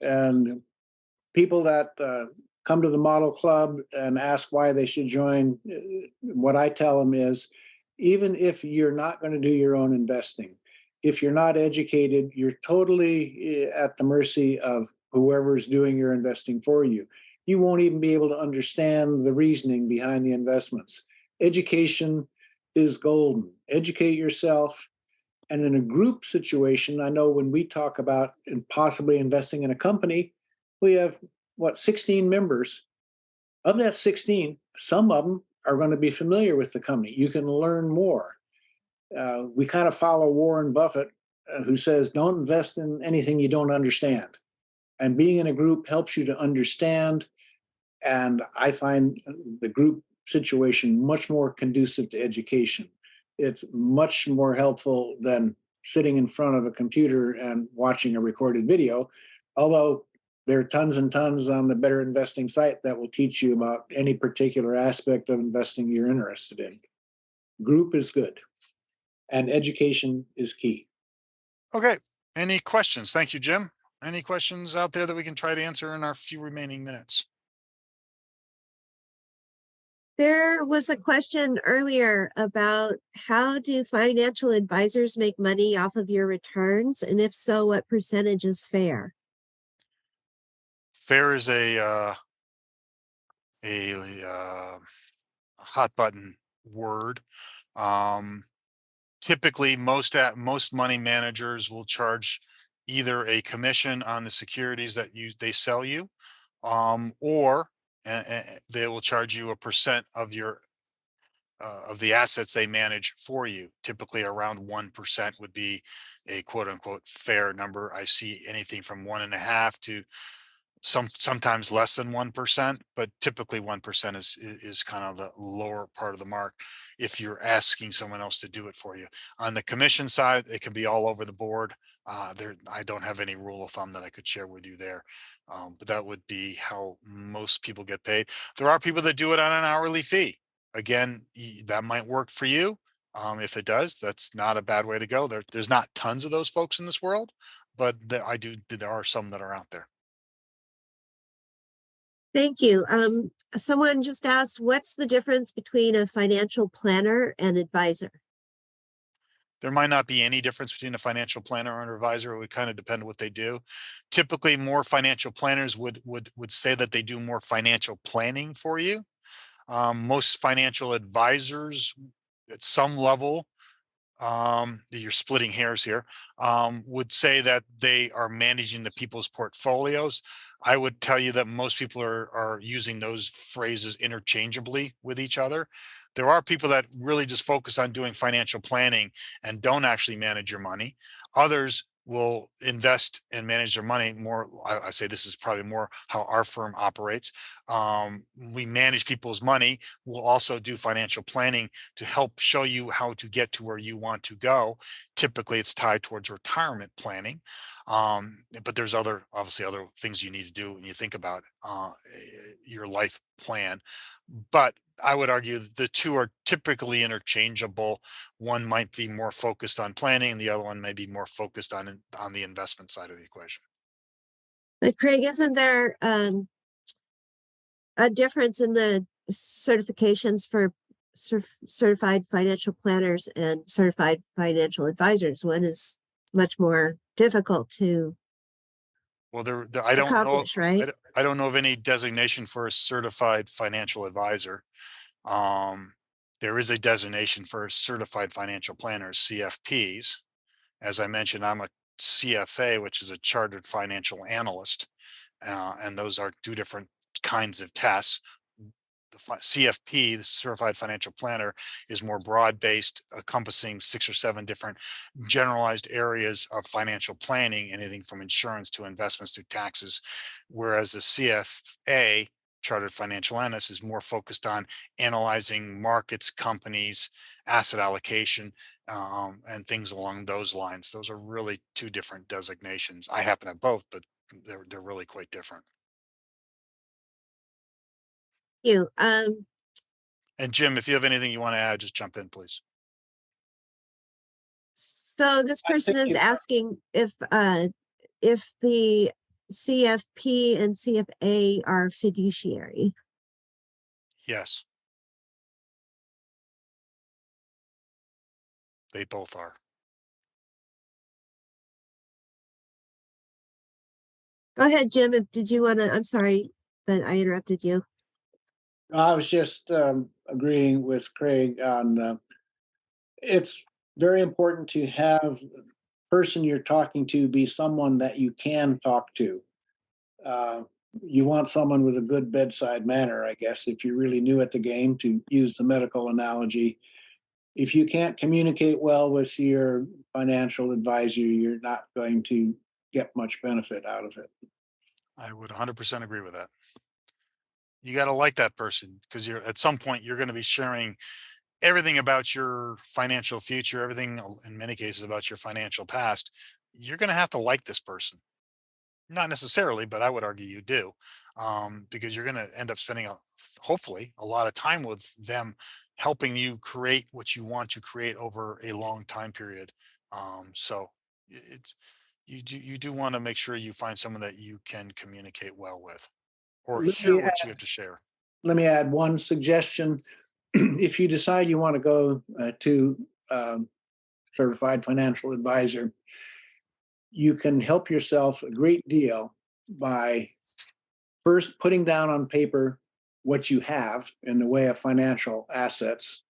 and people that uh, come to the model club and ask why they should join. uh, What I tell them is, even if you're not going to do your own investing, if you're not educated, you're totally eh, at the mercy of whoever's doing your investing for you. You won't even be able to understand the reasoning behind the investments. Education is golden. Educate yourself. And in a group situation, I know when we talk about possibly investing in a company, we have what 16 members. Of that 16, some of them are going to be familiar with the company. You can learn more. Uh, we kind of follow Warren Buffett, uh, who says, "Don't invest in anything you don't understand." And being in a group helps you to understand. And I find the group situation much more conducive to education it's much more helpful than sitting in front of a computer and watching a recorded video. Although there are tons and tons on the Better Investing site that will teach you about any particular aspect of investing you're interested in. Group is good, and education is key. Okay, any questions? Thank you, Jim. Any questions out there that we can try to answer in our few remaining minutes? There was a question earlier about how do financial advisors make money off of your returns? And if so, what percentage is fair? Fair is a uh, a uh, hot button word. Um, typically, most at most money managers will charge either a commission on the securities that you they sell you, um, or and, they will charge you a percent of your uh, of the assets they manage for you. Typically, around one percent would be a quote unquote fair number. I see anything from one and a half to Some, sometimes less than one percent, but typically one percent is, i- is kind of the lower part of the mark. If you're asking someone else to do it for you. On the commission side, it can be all over the board. Uh, there, I don't have any rule of thumb that I could share with you there. Um, but that would be how most people get paid. There are people that do it on an hourly fee. Again, that might work for you. Um, if it does, that's not a bad way to go. There, there's not tons of those folks in this world, but there, I do, there are some that are out there. Thank you. Um, someone just asked, what's the difference between a financial planner and advisor? There might not be any difference between a financial planner and an advisor. It would kind of depend what they do. Typically, more financial planners would, would, would say that they do more financial planning for you. Um, most financial advisors at some level, um, you're splitting hairs here, um, would say that they are managing the people's portfolios. I would tell you that most people are, are using those phrases interchangeably with each other. There are people that really just focus on doing financial planning and don't actually manage your money. Others will invest and manage their money more. I, I say this is probably more how our firm operates. Um, we manage people's money. We'll also do financial planning to help show you how to get to where you want to go. Typically, it's tied towards retirement planning. Um, but there's other, obviously other things you need to do when you think about uh, your life plan. But I would argue the two are typically interchangeable. One might be more focused on planning, and the other one may be more focused on, on the investment side of the equation. But Craig, isn't there, um, a difference in the certifications for cer- certified financial planners and certified financial advisors? One is much more difficult to Well, there, there- I don't know, accomplish, I right? don't- I don't know of any designation for a certified financial advisor. Um, there is a designation for certified financial planners, CFPs. As I mentioned, I'm a CFA, which is a chartered financial analyst. Uh, and those are two different kinds of tests. The CFP, the Certified Financial Planner, is more broad-based, encompassing six or seven different generalized areas of financial planning, anything from insurance to investments to taxes. Whereas the CFA, Chartered Financial Analyst, is more focused on analyzing markets, companies, asset allocation, um, and things along those lines. Those are really two different designations. I happen to have both, but they're, they're really quite different. You, um, And Jim, if you have anything you want to add, just jump in, please. so this person think is you- asking if, uh, if the CFP and CFA are fiduciary. Yes. They both are. Go ahead, Jim. Did you want to, I'm sorry that I interrupted you. I was just um, agreeing with Craig on, uh, it's very important to have the person you're talking to be someone that you can talk to. Uh, You want someone with a good bedside manner, I guess, if you're really new at the game, to use the medical analogy. If you can't communicate well with your financial advisor, you're not going to get much benefit out of it. I would hundred percent agree with that. You gotta like that person because you're, at some point, you're gonna be sharing everything about your financial future, everything uh, in many cases about your financial past. You're gonna have to like this person. Not necessarily, but I would argue you do. Um, because you're gonna end up spending a, hopefully, a lot of time with them helping you create what you want to create over a long time period. Um, so it's, you do, you do want to make sure you find someone that you can communicate well with. Or Let hear what you have to share. let me add one suggestion. If you decide you want to go uh, to um, certified financial advisor, you can help yourself a great deal by first putting down on paper what you have in the way of financial assets.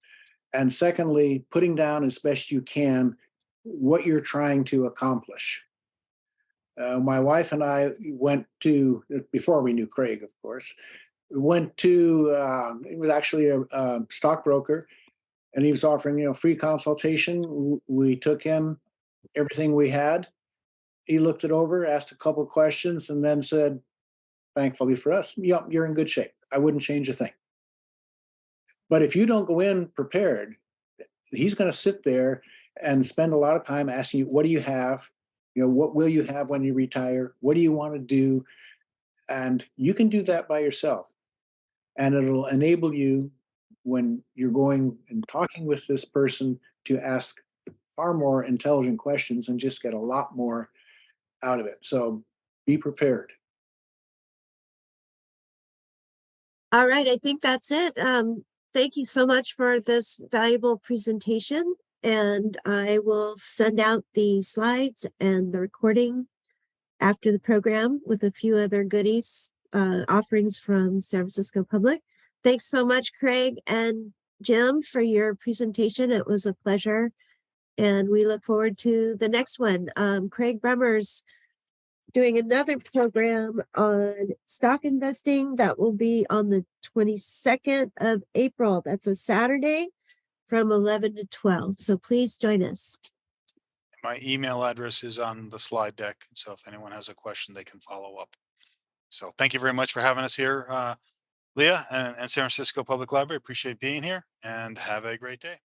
And secondly, putting down as best you can what you're trying to accomplish. Uh, my wife and I went to, before we knew Craig, of course, went to, uh, it was actually a, a stockbroker and he was offering, you know, free consultation. We took him everything we had. He looked it over, asked a couple questions and then said, thankfully for us, yep, you're in good shape. I wouldn't change a thing. But if you don't go in prepared, he's gonna sit there and spend a lot of time asking you, what do you have? You know, what will you have when you retire? What do you want to do? And you can do that by yourself. And it'll enable you when you're going and talking with this person to ask far more intelligent questions and just get a lot more out of it. So be prepared. All right, I think that's it. Um, thank you so much for this valuable presentation. And I will send out the slides and the recording after the program with a few other goodies, uh, offerings from San Francisco Public. Thanks so much, Craig and Jim, for your presentation. It was a pleasure. And we look forward to the next one. Um, Craig Bremmers doing another program on stock investing that will be on the 22nd of April. That's a Saturday from 11 to 12. So please join us. My email address is on the slide deck. So if anyone has a question, they can follow up. So thank you very much for having us here, uh, Leah and, and San Francisco Public Library. Appreciate being here and have a great day.